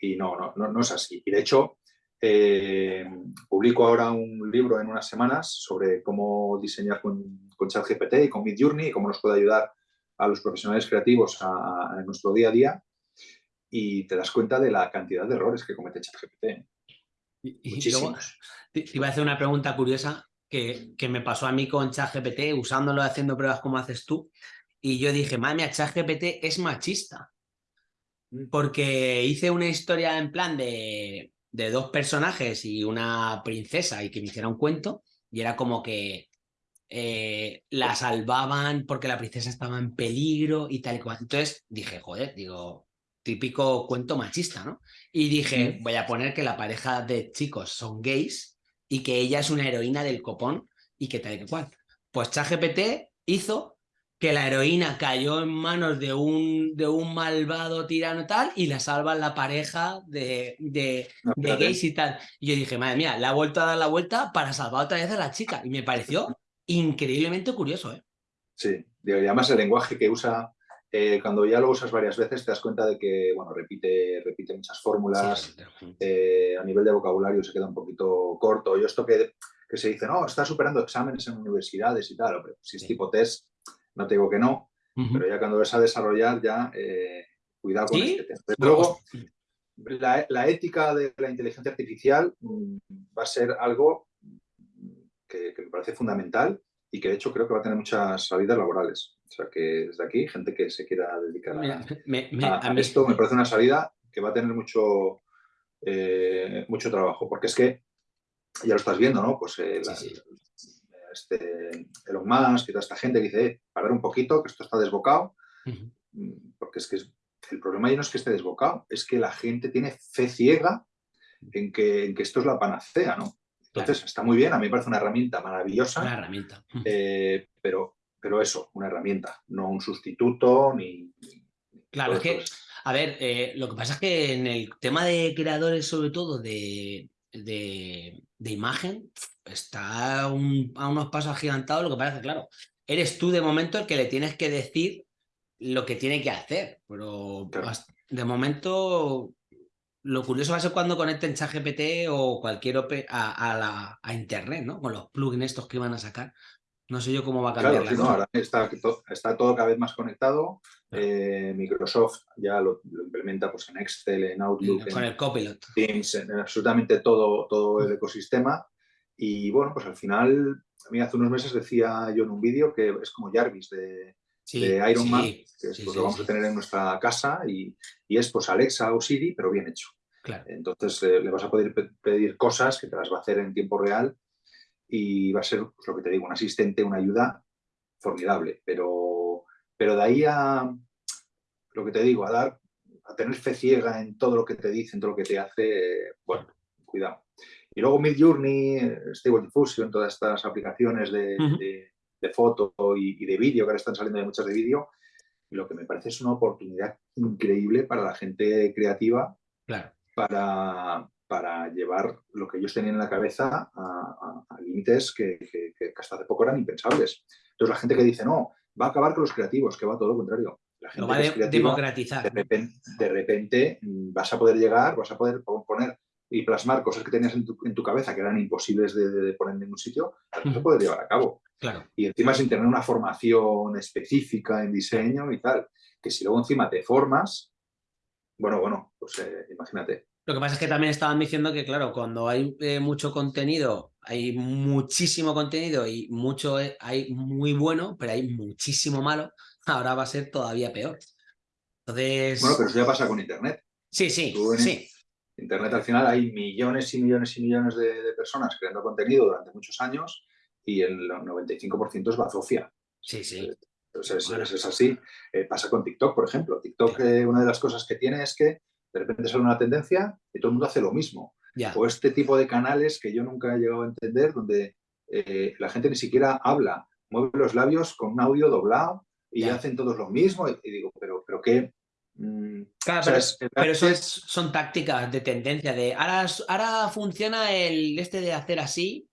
Speaker 2: Y no, no, no, es así. Y de hecho, eh, publico ahora un libro en unas semanas sobre cómo diseñar con, con ChatGPT y con Midjourney y cómo nos puede ayudar a los profesionales creativos en nuestro día a día y te das cuenta de la cantidad de errores que comete ChatGPT.
Speaker 1: Y, luego, te, iba a hacer una pregunta curiosa que, que me pasó a mí con ChatGPT, usándolo, haciendo pruebas como haces tú. Y yo dije, madre mía, ChatGPT es machista. Porque hice una historia en plan de, de dos personajes y una princesa y que me hiciera un cuento. Y era como que eh, la salvaban porque la princesa estaba en peligro y tal y cual. Entonces dije, joder, digo, típico cuento machista, ¿no? Y dije, voy a poner que la pareja de chicos son gays y que ella es una heroína del copón y que tal y cual. Pues ChatGPT hizo que la heroína cayó en manos de un, de un malvado tirano tal y la salvan la pareja de, de, gays y tal. Y yo dije, madre mía, le ha vuelto a dar la vuelta para salvar otra vez a la chica. Y me pareció increíblemente curioso, ¿eh?
Speaker 2: Sí, y además el lenguaje que usa eh, cuando ya lo usas varias veces te das cuenta de que, bueno, repite, repite muchas fórmulas, eh, a nivel de vocabulario se queda un poquito corto. Yo esto que que se dice, no, está superando exámenes en universidades y tal. si es tipo test, no te digo que no, pero ya cuando ves a desarrollar, ya eh, cuidado con este tema. luego, la, ética de la inteligencia artificial mm, va a ser algo que, me parece fundamental y que de hecho creo que va a tener muchas salidas laborales. O sea que desde aquí, gente que se quiera dedicar a, esto, me parece una salida que va a tener mucho, eh, mucho trabajo, porque es que ya lo estás viendo, ¿no? Pues eh, este Elon Musk y toda esta gente que dice, eh, ver un poquito, que esto está desbocado, mm, porque es que el problema ya no es que esté desbocado, es que la gente tiene fe ciega en que, en que esto es la panacea, ¿no? Entonces, está muy bien, a mí me parece una herramienta maravillosa.
Speaker 1: Una herramienta.
Speaker 2: Eh, pero, pero eso, una herramienta, no un sustituto ni...
Speaker 1: claro, es que, a ver, eh, lo que pasa es que en el tema de creadores, sobre todo de, de, imagen, está a unos pasos agigantados, lo que que, claro, eres tú de momento el que le tienes que decir lo que tiene que hacer, pero de momento lo curioso va a ser cuando conecten ChatGPT o cualquier OP a, a, Internet, ¿no? Con los plugins estos que van a sacar. No sé yo cómo va a cambiar
Speaker 2: claro, ahora está, está, todo cada vez más conectado. Eh, Microsoft ya lo, implementa pues, en Excel, en Outlook,
Speaker 1: con
Speaker 2: en
Speaker 1: el Copilot.
Speaker 2: Teams, en absolutamente todo, todo el ecosistema. Y bueno, pues al final, a mí hace unos meses decía yo en un vídeo que es como Jarvis de, Iron Man, que es, pues, lo vamos a tener en nuestra casa y, y, es pues Alexa o Siri, pero bien hecho. Entonces eh, le vas a poder pedir cosas que te las va a hacer en tiempo real y va a ser, pues, lo que te digo, un asistente, una ayuda formidable. Pero, pero de ahí a, lo que te digo, a dar, a tener fe ciega en todo lo que te dice, en todo lo que te hace, bueno, cuidado. Y luego Midjourney, Stable Diffusion, todas estas aplicaciones de, de, foto y, de vídeo, que ahora están saliendo de muchas de vídeo, lo que me parece es una oportunidad increíble para la gente creativa para, para llevar lo que ellos tenían en la cabeza a, límites que, hasta hace poco eran impensables. Entonces la gente que dice, no, va a acabar con los creativos, que va todo lo contrario. La
Speaker 1: gente lo va a democratizar.
Speaker 2: De repente, mm, vas a poder llegar, vas a poder poner y plasmar cosas que tenías en tu, cabeza que eran imposibles de, poner en ningún sitio, no se puede llevar a cabo.
Speaker 1: Claro.
Speaker 2: Y encima sin tener una formación específica en diseño y tal, que si luego encima te formas, bueno, bueno, pues eh, imagínate.
Speaker 1: Lo que pasa es que también estaban diciendo que, claro, cuando hay eh, mucho contenido, hay muchísimo contenido y mucho eh, hay muy bueno, pero hay muchísimo malo, ahora va a ser todavía peor. Entonces...
Speaker 2: Bueno, pero eso ya pasa con Internet.
Speaker 1: Sí, sí, sí.
Speaker 2: Internet al final hay millones y millones y millones de, personas creando contenido durante muchos años y el 95% es bazofia.
Speaker 1: Sí, sí.
Speaker 2: Entonces es, así. Eh, pasa con TikTok, por ejemplo. TikTok, una de las cosas que tiene es que de repente sale una tendencia y todo el mundo hace lo mismo. O este tipo de canales que yo nunca he llegado a entender, donde eh, la gente ni siquiera habla, mueve los labios con un audio doblado y hacen todos lo mismo. Y, digo, pero, pero qué...
Speaker 1: Mm, claro, pero, eso es, son tácticas de tendencia, de ahora, ahora funciona el este de hacer así,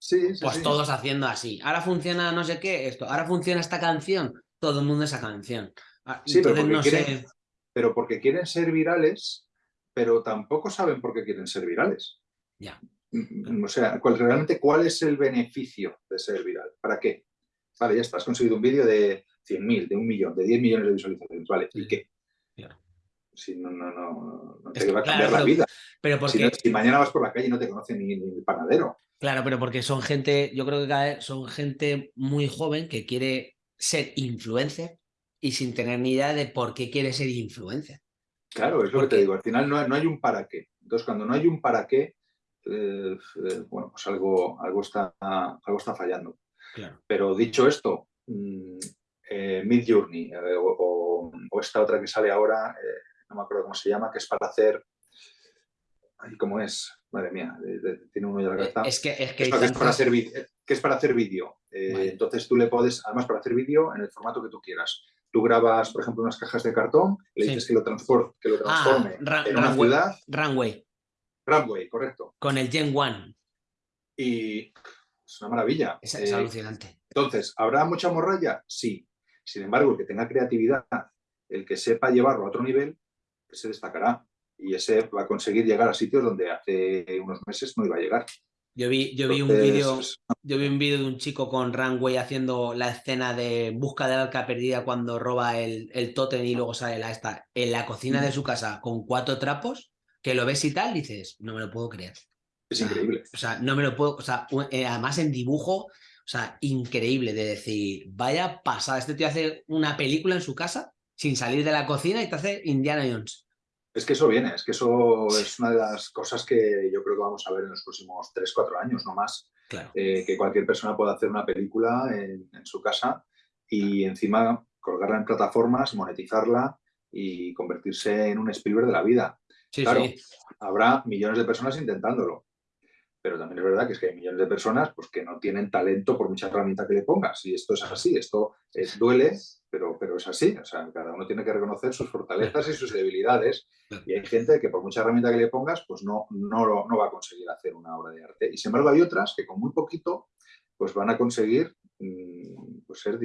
Speaker 2: sí,
Speaker 1: pues todos haciendo así. Ahora funciona no sé qué, esto, ahora funciona esta canción, todo el mundo esa canción.
Speaker 2: Ah, sí, pero no sé pero porque quieren ser virales, pero tampoco saben por qué quieren ser virales.
Speaker 1: Ya.
Speaker 2: Mm, mm, o sea, realmente, ¿cuál es el beneficio de ser viral? ¿Para qué? Vale, ya está, has conseguido un vídeo de 100.000, de un millón, de 10 millones de visualizaciones. Vale, ¿y qué?
Speaker 1: Claro.
Speaker 2: Si no, no, no, no te va a cambiar la vida.
Speaker 1: Pero porque...
Speaker 2: si, mañana vas por la calle y no te conoce ni, el panadero.
Speaker 1: Claro, pero porque son gente, yo creo que cada vez son gente muy joven que quiere ser influencer y sin tener ni idea de por qué quiere ser influencer.
Speaker 2: Claro, es lo que te digo, al final no, hay un para qué. Entonces, cuando no hay un para qué, eh, eh, bueno, pues algo, algo, está, algo está fallando. Pero dicho esto, mmm, eh, Mid Journey o, esta otra que sale ahora, no me acuerdo cómo se llama, que es para hacer... ¿Cómo es? Madre mía, tiene uno ya la cabeza.
Speaker 1: Es que es, que,
Speaker 2: es para hacer que es para hacer vídeo. Entonces tú le puedes, además para hacer vídeo en el formato que tú quieras tú grabas, por ejemplo, unas cajas de cartón, le dices que, lo que lo ah, transforme en una ciudad.
Speaker 1: Runway.
Speaker 2: Runway, correcto.
Speaker 1: Con el Gen One.
Speaker 2: Y es una maravilla.
Speaker 1: Es, es eh, alucinante.
Speaker 2: Entonces, ¿habrá mucha morralla? Sí. Sin embargo, el que tenga creatividad, el que sepa llevarlo a otro nivel, se destacará. Y ese va a conseguir llegar a sitios donde hace unos meses no iba a llegar.
Speaker 1: Yo vi, yo vi un vídeo, yo vi un vídeo de un chico con Runway haciendo la escena de busca de la arca perdida cuando roba el, el tótem y luego sale la esta en la cocina de su casa con cuatro trapos, que lo ves y tal, dices, no me lo puedo creer.
Speaker 2: Es increíble.
Speaker 1: O sea, no me lo puedo, o sea, eh, además en dibujo, o sea, increíble de decir, vaya pasada, este tío hace una película en su casa sin salir de la cocina y te hace Indiana Jones.
Speaker 2: Es que eso viene, es que eso es una de las cosas que yo creo que vamos a ver en los próximos 3, 4 años, no más. Eh, que cualquier persona pueda hacer una película en, su casa y encima colgarla en plataformas, monetizarla y convertirse en un Spielberg de la vida. claro, habrá millones de personas intentándolo. Pero también es verdad que es que hay millones de personas pues, que no tienen talento por mucha herramienta que le pongas. Y esto es así, esto es, duele, pero, pero es así. O sea, cada uno tiene que reconocer sus fortalezas y sus debilidades. Y hay gente que por mucha herramienta que le pongas, pues no, no, no va a conseguir hacer una obra de arte. Y sin embargo hay otras que con muy poquito pues van a conseguir mm, pues, ser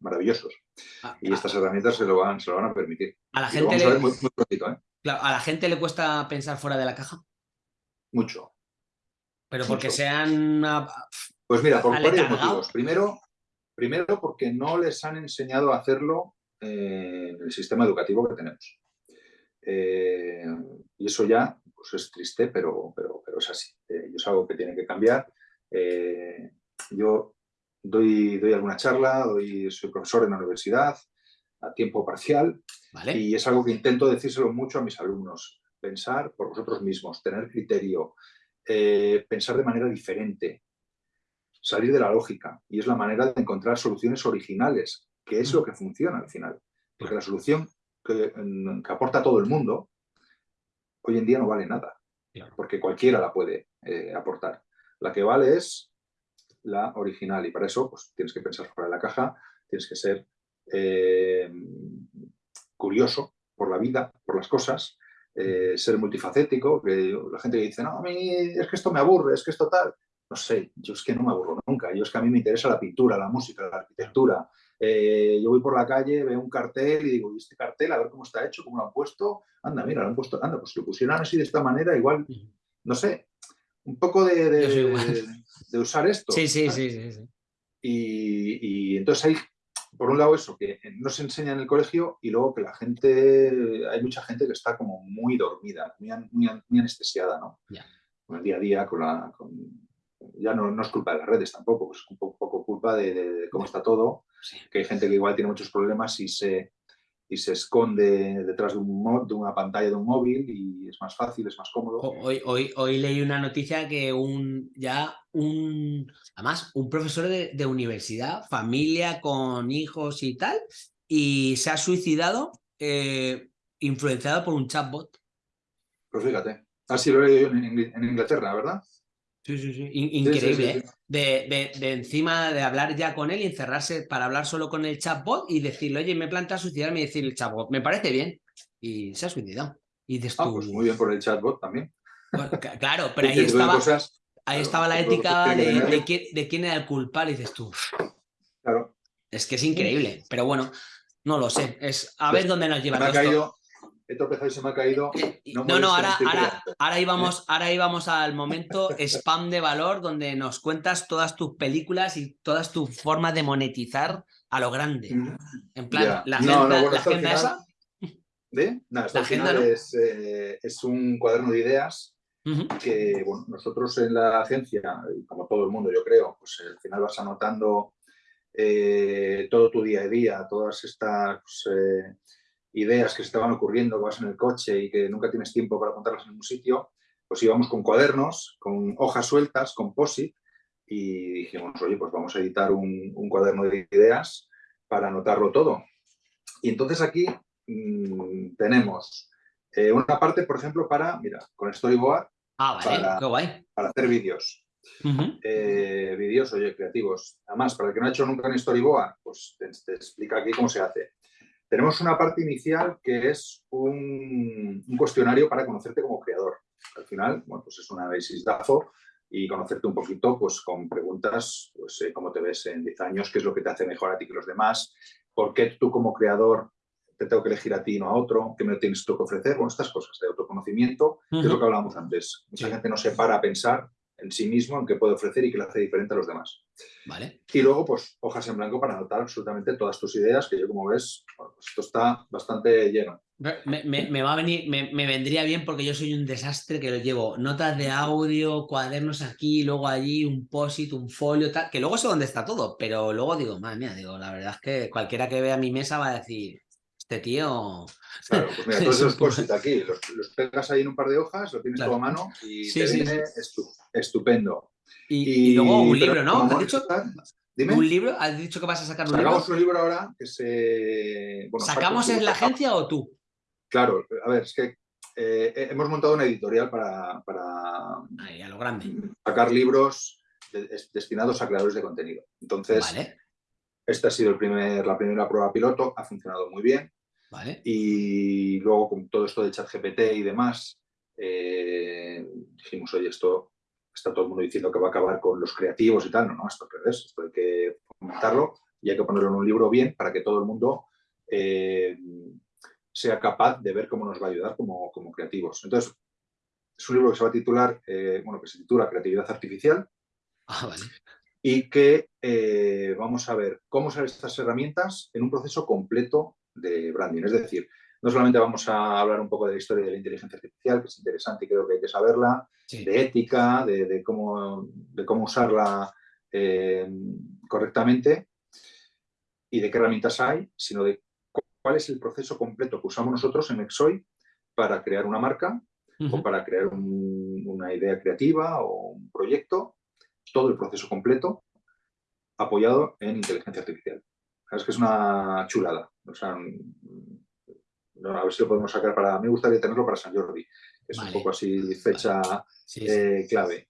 Speaker 2: maravillosos. Ah, y ah. estas herramientas se lo van, se lo van a permitir.
Speaker 1: A la gente le... ¿eh? a la gente le cuesta pensar fuera de la caja.
Speaker 2: Mucho.
Speaker 1: Pero porque sean...
Speaker 2: Pues mira, por varios motivos. Primero, primero porque no les han enseñado a hacerlo en el sistema educativo que tenemos. Eh, y eso ya pues es triste, pero, pero, pero es así. Eh, es algo que tiene que cambiar. Eh, yo doy, doy alguna charla, doy, soy profesor en la universidad a tiempo parcial y es algo que intento decírselo mucho a mis alumnos. Pensar por vosotros mismos, tener criterio, eh, pensar de manera diferente, salir de la lógica. Y es la manera de encontrar soluciones originales, que es lo que funciona al final. Porque la solución que, aporta todo el mundo, hoy en día no vale nada. Porque cualquiera la puede eh, aportar. La que vale es la original y para eso pues, tienes que pensar fuera de la caja, tienes que ser eh, curioso por la vida, por las cosas, eh, ser multifacético, que la gente que dice, no, a mí es que esto me aburre, es que esto tal. No sé, yo es que no me aburro nunca, yo es que a mí me interesa la pintura, la música, la arquitectura. Eh, yo voy por la calle, veo un cartel y digo, ¿y este cartel? A ver cómo está hecho, cómo lo han puesto. Anda, mira, lo han puesto, anda, pues si lo pusieran así de esta manera, igual, no sé, un poco de, de, usar esto.
Speaker 1: Sí, sí, sí, sí,
Speaker 2: Y, y, entonces hay por un lado eso, que no se enseña en el colegio y luego que la gente, hay mucha gente que está como muy dormida, muy, muy, anestesiada, ¿no? Con el día a día, con la... ya no, no, es culpa de las redes tampoco, es un poco, culpa de, cómo está todo, que hay gente que igual tiene muchos problemas y se, y se esconde detrás de, un de una pantalla de un móvil y es más fácil, es más cómodo.
Speaker 1: Hoy, hoy, hoy leí una noticia que un ya un, además, un profesor de, universidad, familia con hijos y tal, y se ha suicidado eh, influenciado por un chatbot.
Speaker 2: Pues fíjate, así lo he leído yo en Inglaterra, ¿verdad?
Speaker 1: Sí, sí, sí. increíble, ¿eh? De, de, encima de hablar ya con él y encerrarse para hablar solo con el chatbot y decirle, oye, me planta suicidarme y decirle el chatbot, me parece bien. Y se ha suicidado. Y dices
Speaker 2: ah, pues muy bien por el chatbot también.
Speaker 1: claro, pero ahí estaba, ahí estaba la ética de, quién, era el culpable, y dices tú.
Speaker 2: Claro.
Speaker 1: Es que es increíble, pero bueno, no lo sé. Es a ver dónde nos lleva.
Speaker 2: Me ha caído, he tropezado y se me ha caído.
Speaker 1: No, no, ahora, ahora, ahora, íbamos, ahora íbamos al momento spam de valor donde nos cuentas todas tus películas y todas tus formas de monetizar a lo grande. En plan, la agenda, esa.
Speaker 2: ¿De? Nada, la agenda, es, eh, es, un cuaderno de ideas que bueno, nosotros en la agencia, como todo el mundo yo creo, pues al final vas anotando eh, todo tu día a día, todas estas... Eh, ideas que se estaban ocurriendo, que vas en el coche y que nunca tienes tiempo para apuntarlas en un sitio, pues íbamos con cuadernos, con hojas sueltas, con POSIT, y dijimos, oye, pues vamos a editar un, cuaderno de ideas para anotarlo todo. Y entonces aquí mm, tenemos eh, una parte, por ejemplo, para, mira, con Storyboard,
Speaker 1: ah,
Speaker 2: para, para hacer vídeos. Eh, vídeos, oye, creativos. Además, para el que no ha hecho nunca en Storyboard, pues te explica aquí cómo se hace. Tenemos una parte inicial que es un, cuestionario para conocerte como creador. Al final, bueno, pues es un análisis DAFO y conocerte un poquito pues, con preguntas, pues eh, cómo te ves en 10 años, qué es lo que te hace mejor a ti que los demás, por qué tú como creador te tengo que elegir a ti y no a otro, qué me tienes tú que ofrecer, bueno, estas cosas de autoconocimiento, que es lo que hablábamos antes. Mucha gente no se para a pensar en sí mismo, en qué puede ofrecer y qué le hace diferente a los demás.
Speaker 1: Vale.
Speaker 2: Y luego, pues, hojas en blanco para anotar absolutamente todas tus ideas, que yo, como ves, pues esto está bastante lleno.
Speaker 1: Me, va a venir, me, vendría bien porque yo soy un desastre que lo llevo notas de audio, cuadernos aquí, luego allí, un posit, un folio, tal, que luego sé dónde está todo, pero luego digo, madre mía, digo, la verdad es que cualquiera que vea mi mesa va a decir, este tío...
Speaker 2: Claro, pues mira, todos esos posit aquí, los, pegas ahí en un par de hojas, lo tienes todo a mano y te viene estupendo.
Speaker 1: Y, luego un libro, ¿no? ¿Has dicho? ¿Un libro? ¿Has dicho que vas a sacar un
Speaker 2: libro?
Speaker 1: Sacamos
Speaker 2: un libro ahora que se...
Speaker 1: ¿Sacamos en la agencia o tú?
Speaker 2: Claro, a ver, es que eh, hemos montado una editorial para,
Speaker 1: Ahí, a lo grande.
Speaker 2: sacar libros destinados a creadores de contenido. Entonces, esta ha sido el primer, la primera prueba piloto, ha funcionado muy bien.
Speaker 1: Vale.
Speaker 2: Y luego con todo esto de ChatGPT y demás, eh, dijimos, oye, esto está todo el mundo diciendo que va a acabar con los creativos y tal. No, no, esto es esto hay que fomentarlo y hay que ponerlo en un libro bien para que todo el mundo eh, sea capaz de ver cómo nos va a ayudar como, creativos. Entonces, es un libro que se va a titular, eh, bueno, que se titula Creatividad Artificial.
Speaker 1: Ah, vale.
Speaker 2: Y que eh, vamos a ver cómo usar estas herramientas en un proceso completo de branding. Es decir, no solamente vamos a hablar un poco de la historia de la inteligencia artificial, que es interesante y creo que hay que saberla, de ética, de, cómo, de cómo usarla eh, correctamente y de qué herramientas hay, sino de cuál es el proceso completo que usamos nosotros en Exoy para crear una marca o para crear una idea creativa o un proyecto, todo el proceso completo apoyado en inteligencia artificial. Es que es una chulada. O sea, a ver si lo podemos sacar para... Me gustaría tenerlo para San Jordi, que es un poco así fecha eh, clave.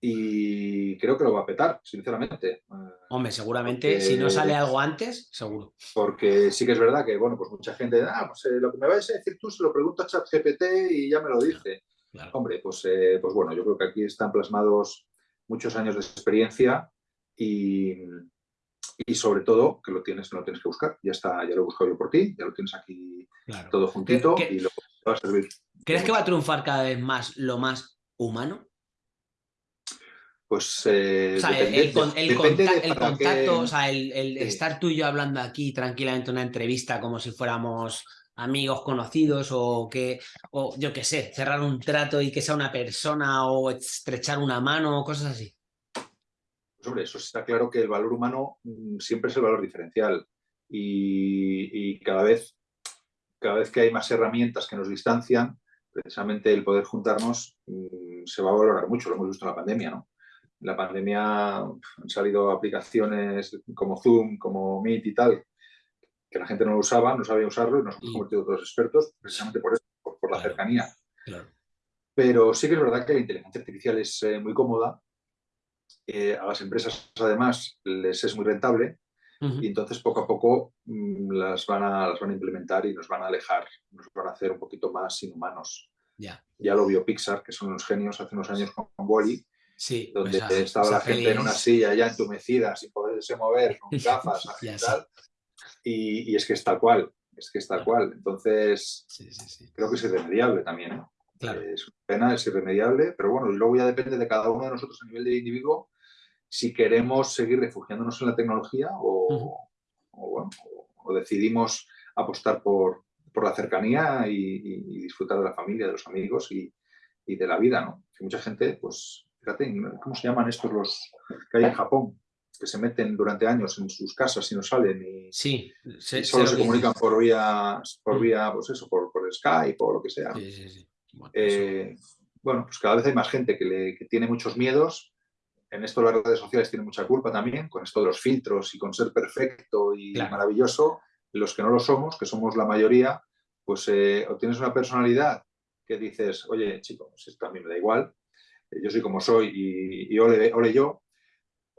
Speaker 2: Y creo que lo va a petar, sinceramente.
Speaker 1: Hombre, seguramente, si no sale algo antes, seguro.
Speaker 2: Porque sí que es verdad que, bueno, pues mucha gente, ah, pues eh, lo que me vais a decir tú se lo pregunto a ChatGPT y ya me lo dice. Hombre, pues, eh, pues bueno, yo creo que aquí están plasmados muchos años de experiencia y, y sobre todo que lo tienes, no lo tienes que buscar. Ya está, ya lo he buscado yo por ti, ya lo tienes aquí todo juntito y lo va a servir.
Speaker 1: ¿Crees que va a triunfar cada vez más lo más humano?
Speaker 2: Pues eh,
Speaker 1: o sea, el, contacto, o sea, el, estar tú y yo hablando aquí tranquilamente una entrevista como si fuéramos amigos conocidos o que, o yo qué sé, cerrar un trato y que sea una persona o estrechar una mano o cosas así.
Speaker 2: Pues, eso está claro que el valor humano mm, siempre es el valor diferencial y, cada, vez, cada vez que hay más herramientas que nos distancian, precisamente el poder juntarnos mm, se va a valorar mucho, lo hemos visto en la pandemia, ¿no? En la pandemia han salido aplicaciones como Zoom, como Meet y tal, que la gente no lo usaba, no sabía usarlo y nos hemos convertido todos expertos precisamente por eso, por, la cercanía. Pero sí que es verdad que la inteligencia artificial es eh, muy cómoda, eh, a las empresas además les es muy rentable y entonces poco a poco mm, las, van a, las van a implementar y nos van a alejar, nos van a hacer un poquito más inhumanos.
Speaker 1: Ya.
Speaker 2: Ya lo vio Pixar, que son unos genios hace unos años con Wally,
Speaker 1: Sí,
Speaker 2: donde estaba la gente en una silla ya entumecida, sin poderse mover, con gafas, y, y, es que es tal cual, es que es tal cual. Entonces, creo que es irremediable también. ¿eh?
Speaker 1: Claro.
Speaker 2: Es una pena, es irremediable, pero bueno, y luego ya depende de cada uno de nosotros a nivel de individuo si queremos seguir refugiándonos en la tecnología o, bueno, o decidimos apostar por, por la cercanía y, disfrutar de la familia, de los amigos y, y de la vida, ¿no? Que mucha gente, pues, fíjate, ¿cómo se llaman estos los que hay en Japón? Que se meten durante años en sus casas y no salen y,
Speaker 1: sí,
Speaker 2: solo se comunican por vía, por mm. vía, pues eso, por, por Skype o lo que sea. Eh, bueno, pues cada vez hay más gente que, le, que tiene muchos miedos. En esto las redes sociales tienen mucha culpa también, con esto de los filtros y con ser perfecto y maravilloso. Los que no lo somos, que somos la mayoría, pues eh, obtienes una personalidad que dices, oye, chico, pues esto a mí me da igual, yo soy como soy y, y ole, yo,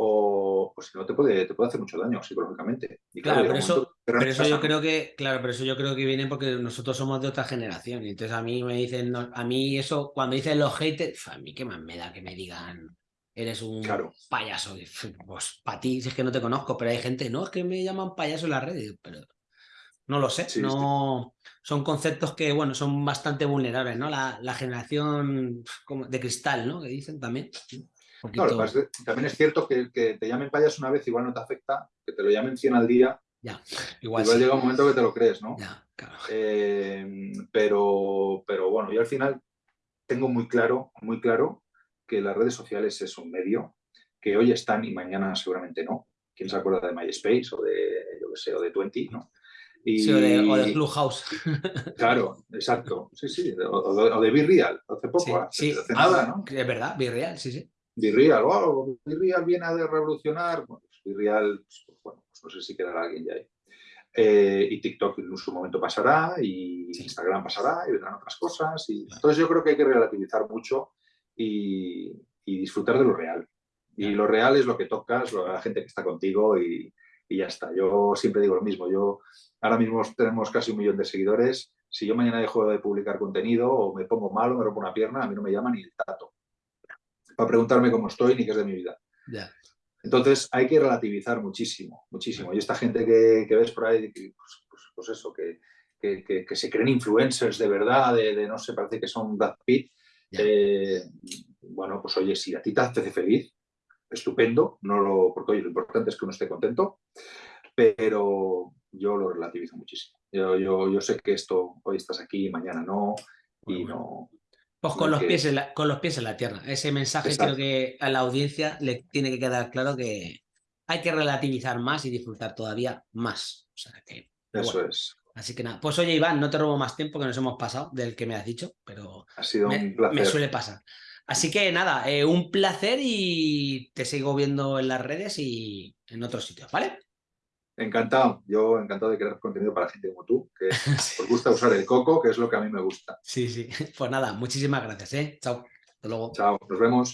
Speaker 2: o pues no te puede, te puede hacer mucho daño psicológicamente.
Speaker 1: claro, pero, eso, pero eso yo creo que, claro, pero eso yo creo que viene porque nosotros somos de otra generación. Y entonces a mí me dicen, a mí eso, cuando dicen los haters, a mí qué más me da que me digan, eres un payaso. Pues para ti, si es que no te conozco, pero hay gente, no, es que me llaman payaso en las redes, pero no lo sé, no son conceptos que, bueno, son bastante vulnerables, ¿no? La, generación de cristal, ¿no? Que dicen también.
Speaker 2: También es cierto que, que te llamen payas una vez igual no te afecta, que te lo llamen 100 al día.
Speaker 1: Ya,
Speaker 2: igual, llega un momento que te lo crees, ¿no? Eh, pero, pero bueno, yo al final tengo muy claro, muy claro que las redes sociales es un medio que hoy están y mañana seguramente no. ¿Quién se acuerda de MySpace o de, yo qué sé, o de Twenty, ¿no?
Speaker 1: sí, o de, Clubhouse.
Speaker 2: Claro, exacto. Sí, sí. O, de, Be Real, hace poco,
Speaker 1: sí, hace, nada, ¿no? Es verdad, Be Real, sí, sí.
Speaker 2: Virreal, oh, Virreal viene a revolucionar. Bueno, pues Virreal, pues, pues, bueno, pues no sé si quedará alguien ya ahí. Eh, y TikTok en su momento pasará, y Instagram pasará, y vendrán otras cosas. Y... Entonces yo creo que hay que relativizar mucho y, disfrutar de lo real. Y lo real es lo que tocas, la gente que está contigo y, y, ya está. Yo siempre digo lo mismo. Yo ahora mismo tenemos casi un millón de seguidores. Si yo mañana dejo de publicar contenido o me pongo malo, me rompo una pierna, a mí no me llama ni el tato para preguntarme cómo estoy ni qué es de mi vida. Entonces hay que relativizar muchísimo, muchísimo. Y esta gente que, ves por ahí, pues, pues, pues, eso, que, que, se creen influencers de verdad, de, no sé, parece que son Brad Pitt. Eh, bueno, pues oye, si a ti te hace feliz, estupendo, no lo, porque oye, lo importante es que uno esté contento, pero yo lo relativizo muchísimo. Yo, yo, yo sé que esto, hoy estás aquí, mañana no, y no,
Speaker 1: pues con los, pies en la, con los pies en la tierra. Ese mensaje creo que a la audiencia le tiene que quedar claro que hay que relativizar más y disfrutar todavía más.
Speaker 2: Eso es.
Speaker 1: Así que nada, pues oye Iván, no te robo más tiempo que nos hemos pasado del que me has dicho, pero
Speaker 2: ha sido
Speaker 1: me,
Speaker 2: un placer.
Speaker 1: me suele pasar. Así que nada, eh, un placer y te sigo viendo en las redes y en otros sitios, ¿vale?
Speaker 2: Encantado, yo encantado de crear contenido para gente como tú, que os gusta usar el coco, que es lo que a mí me gusta.
Speaker 1: Sí, sí. Pues nada, muchísimas gracias, ¿eh? Chao. Hasta luego.
Speaker 2: Chao, nos vemos.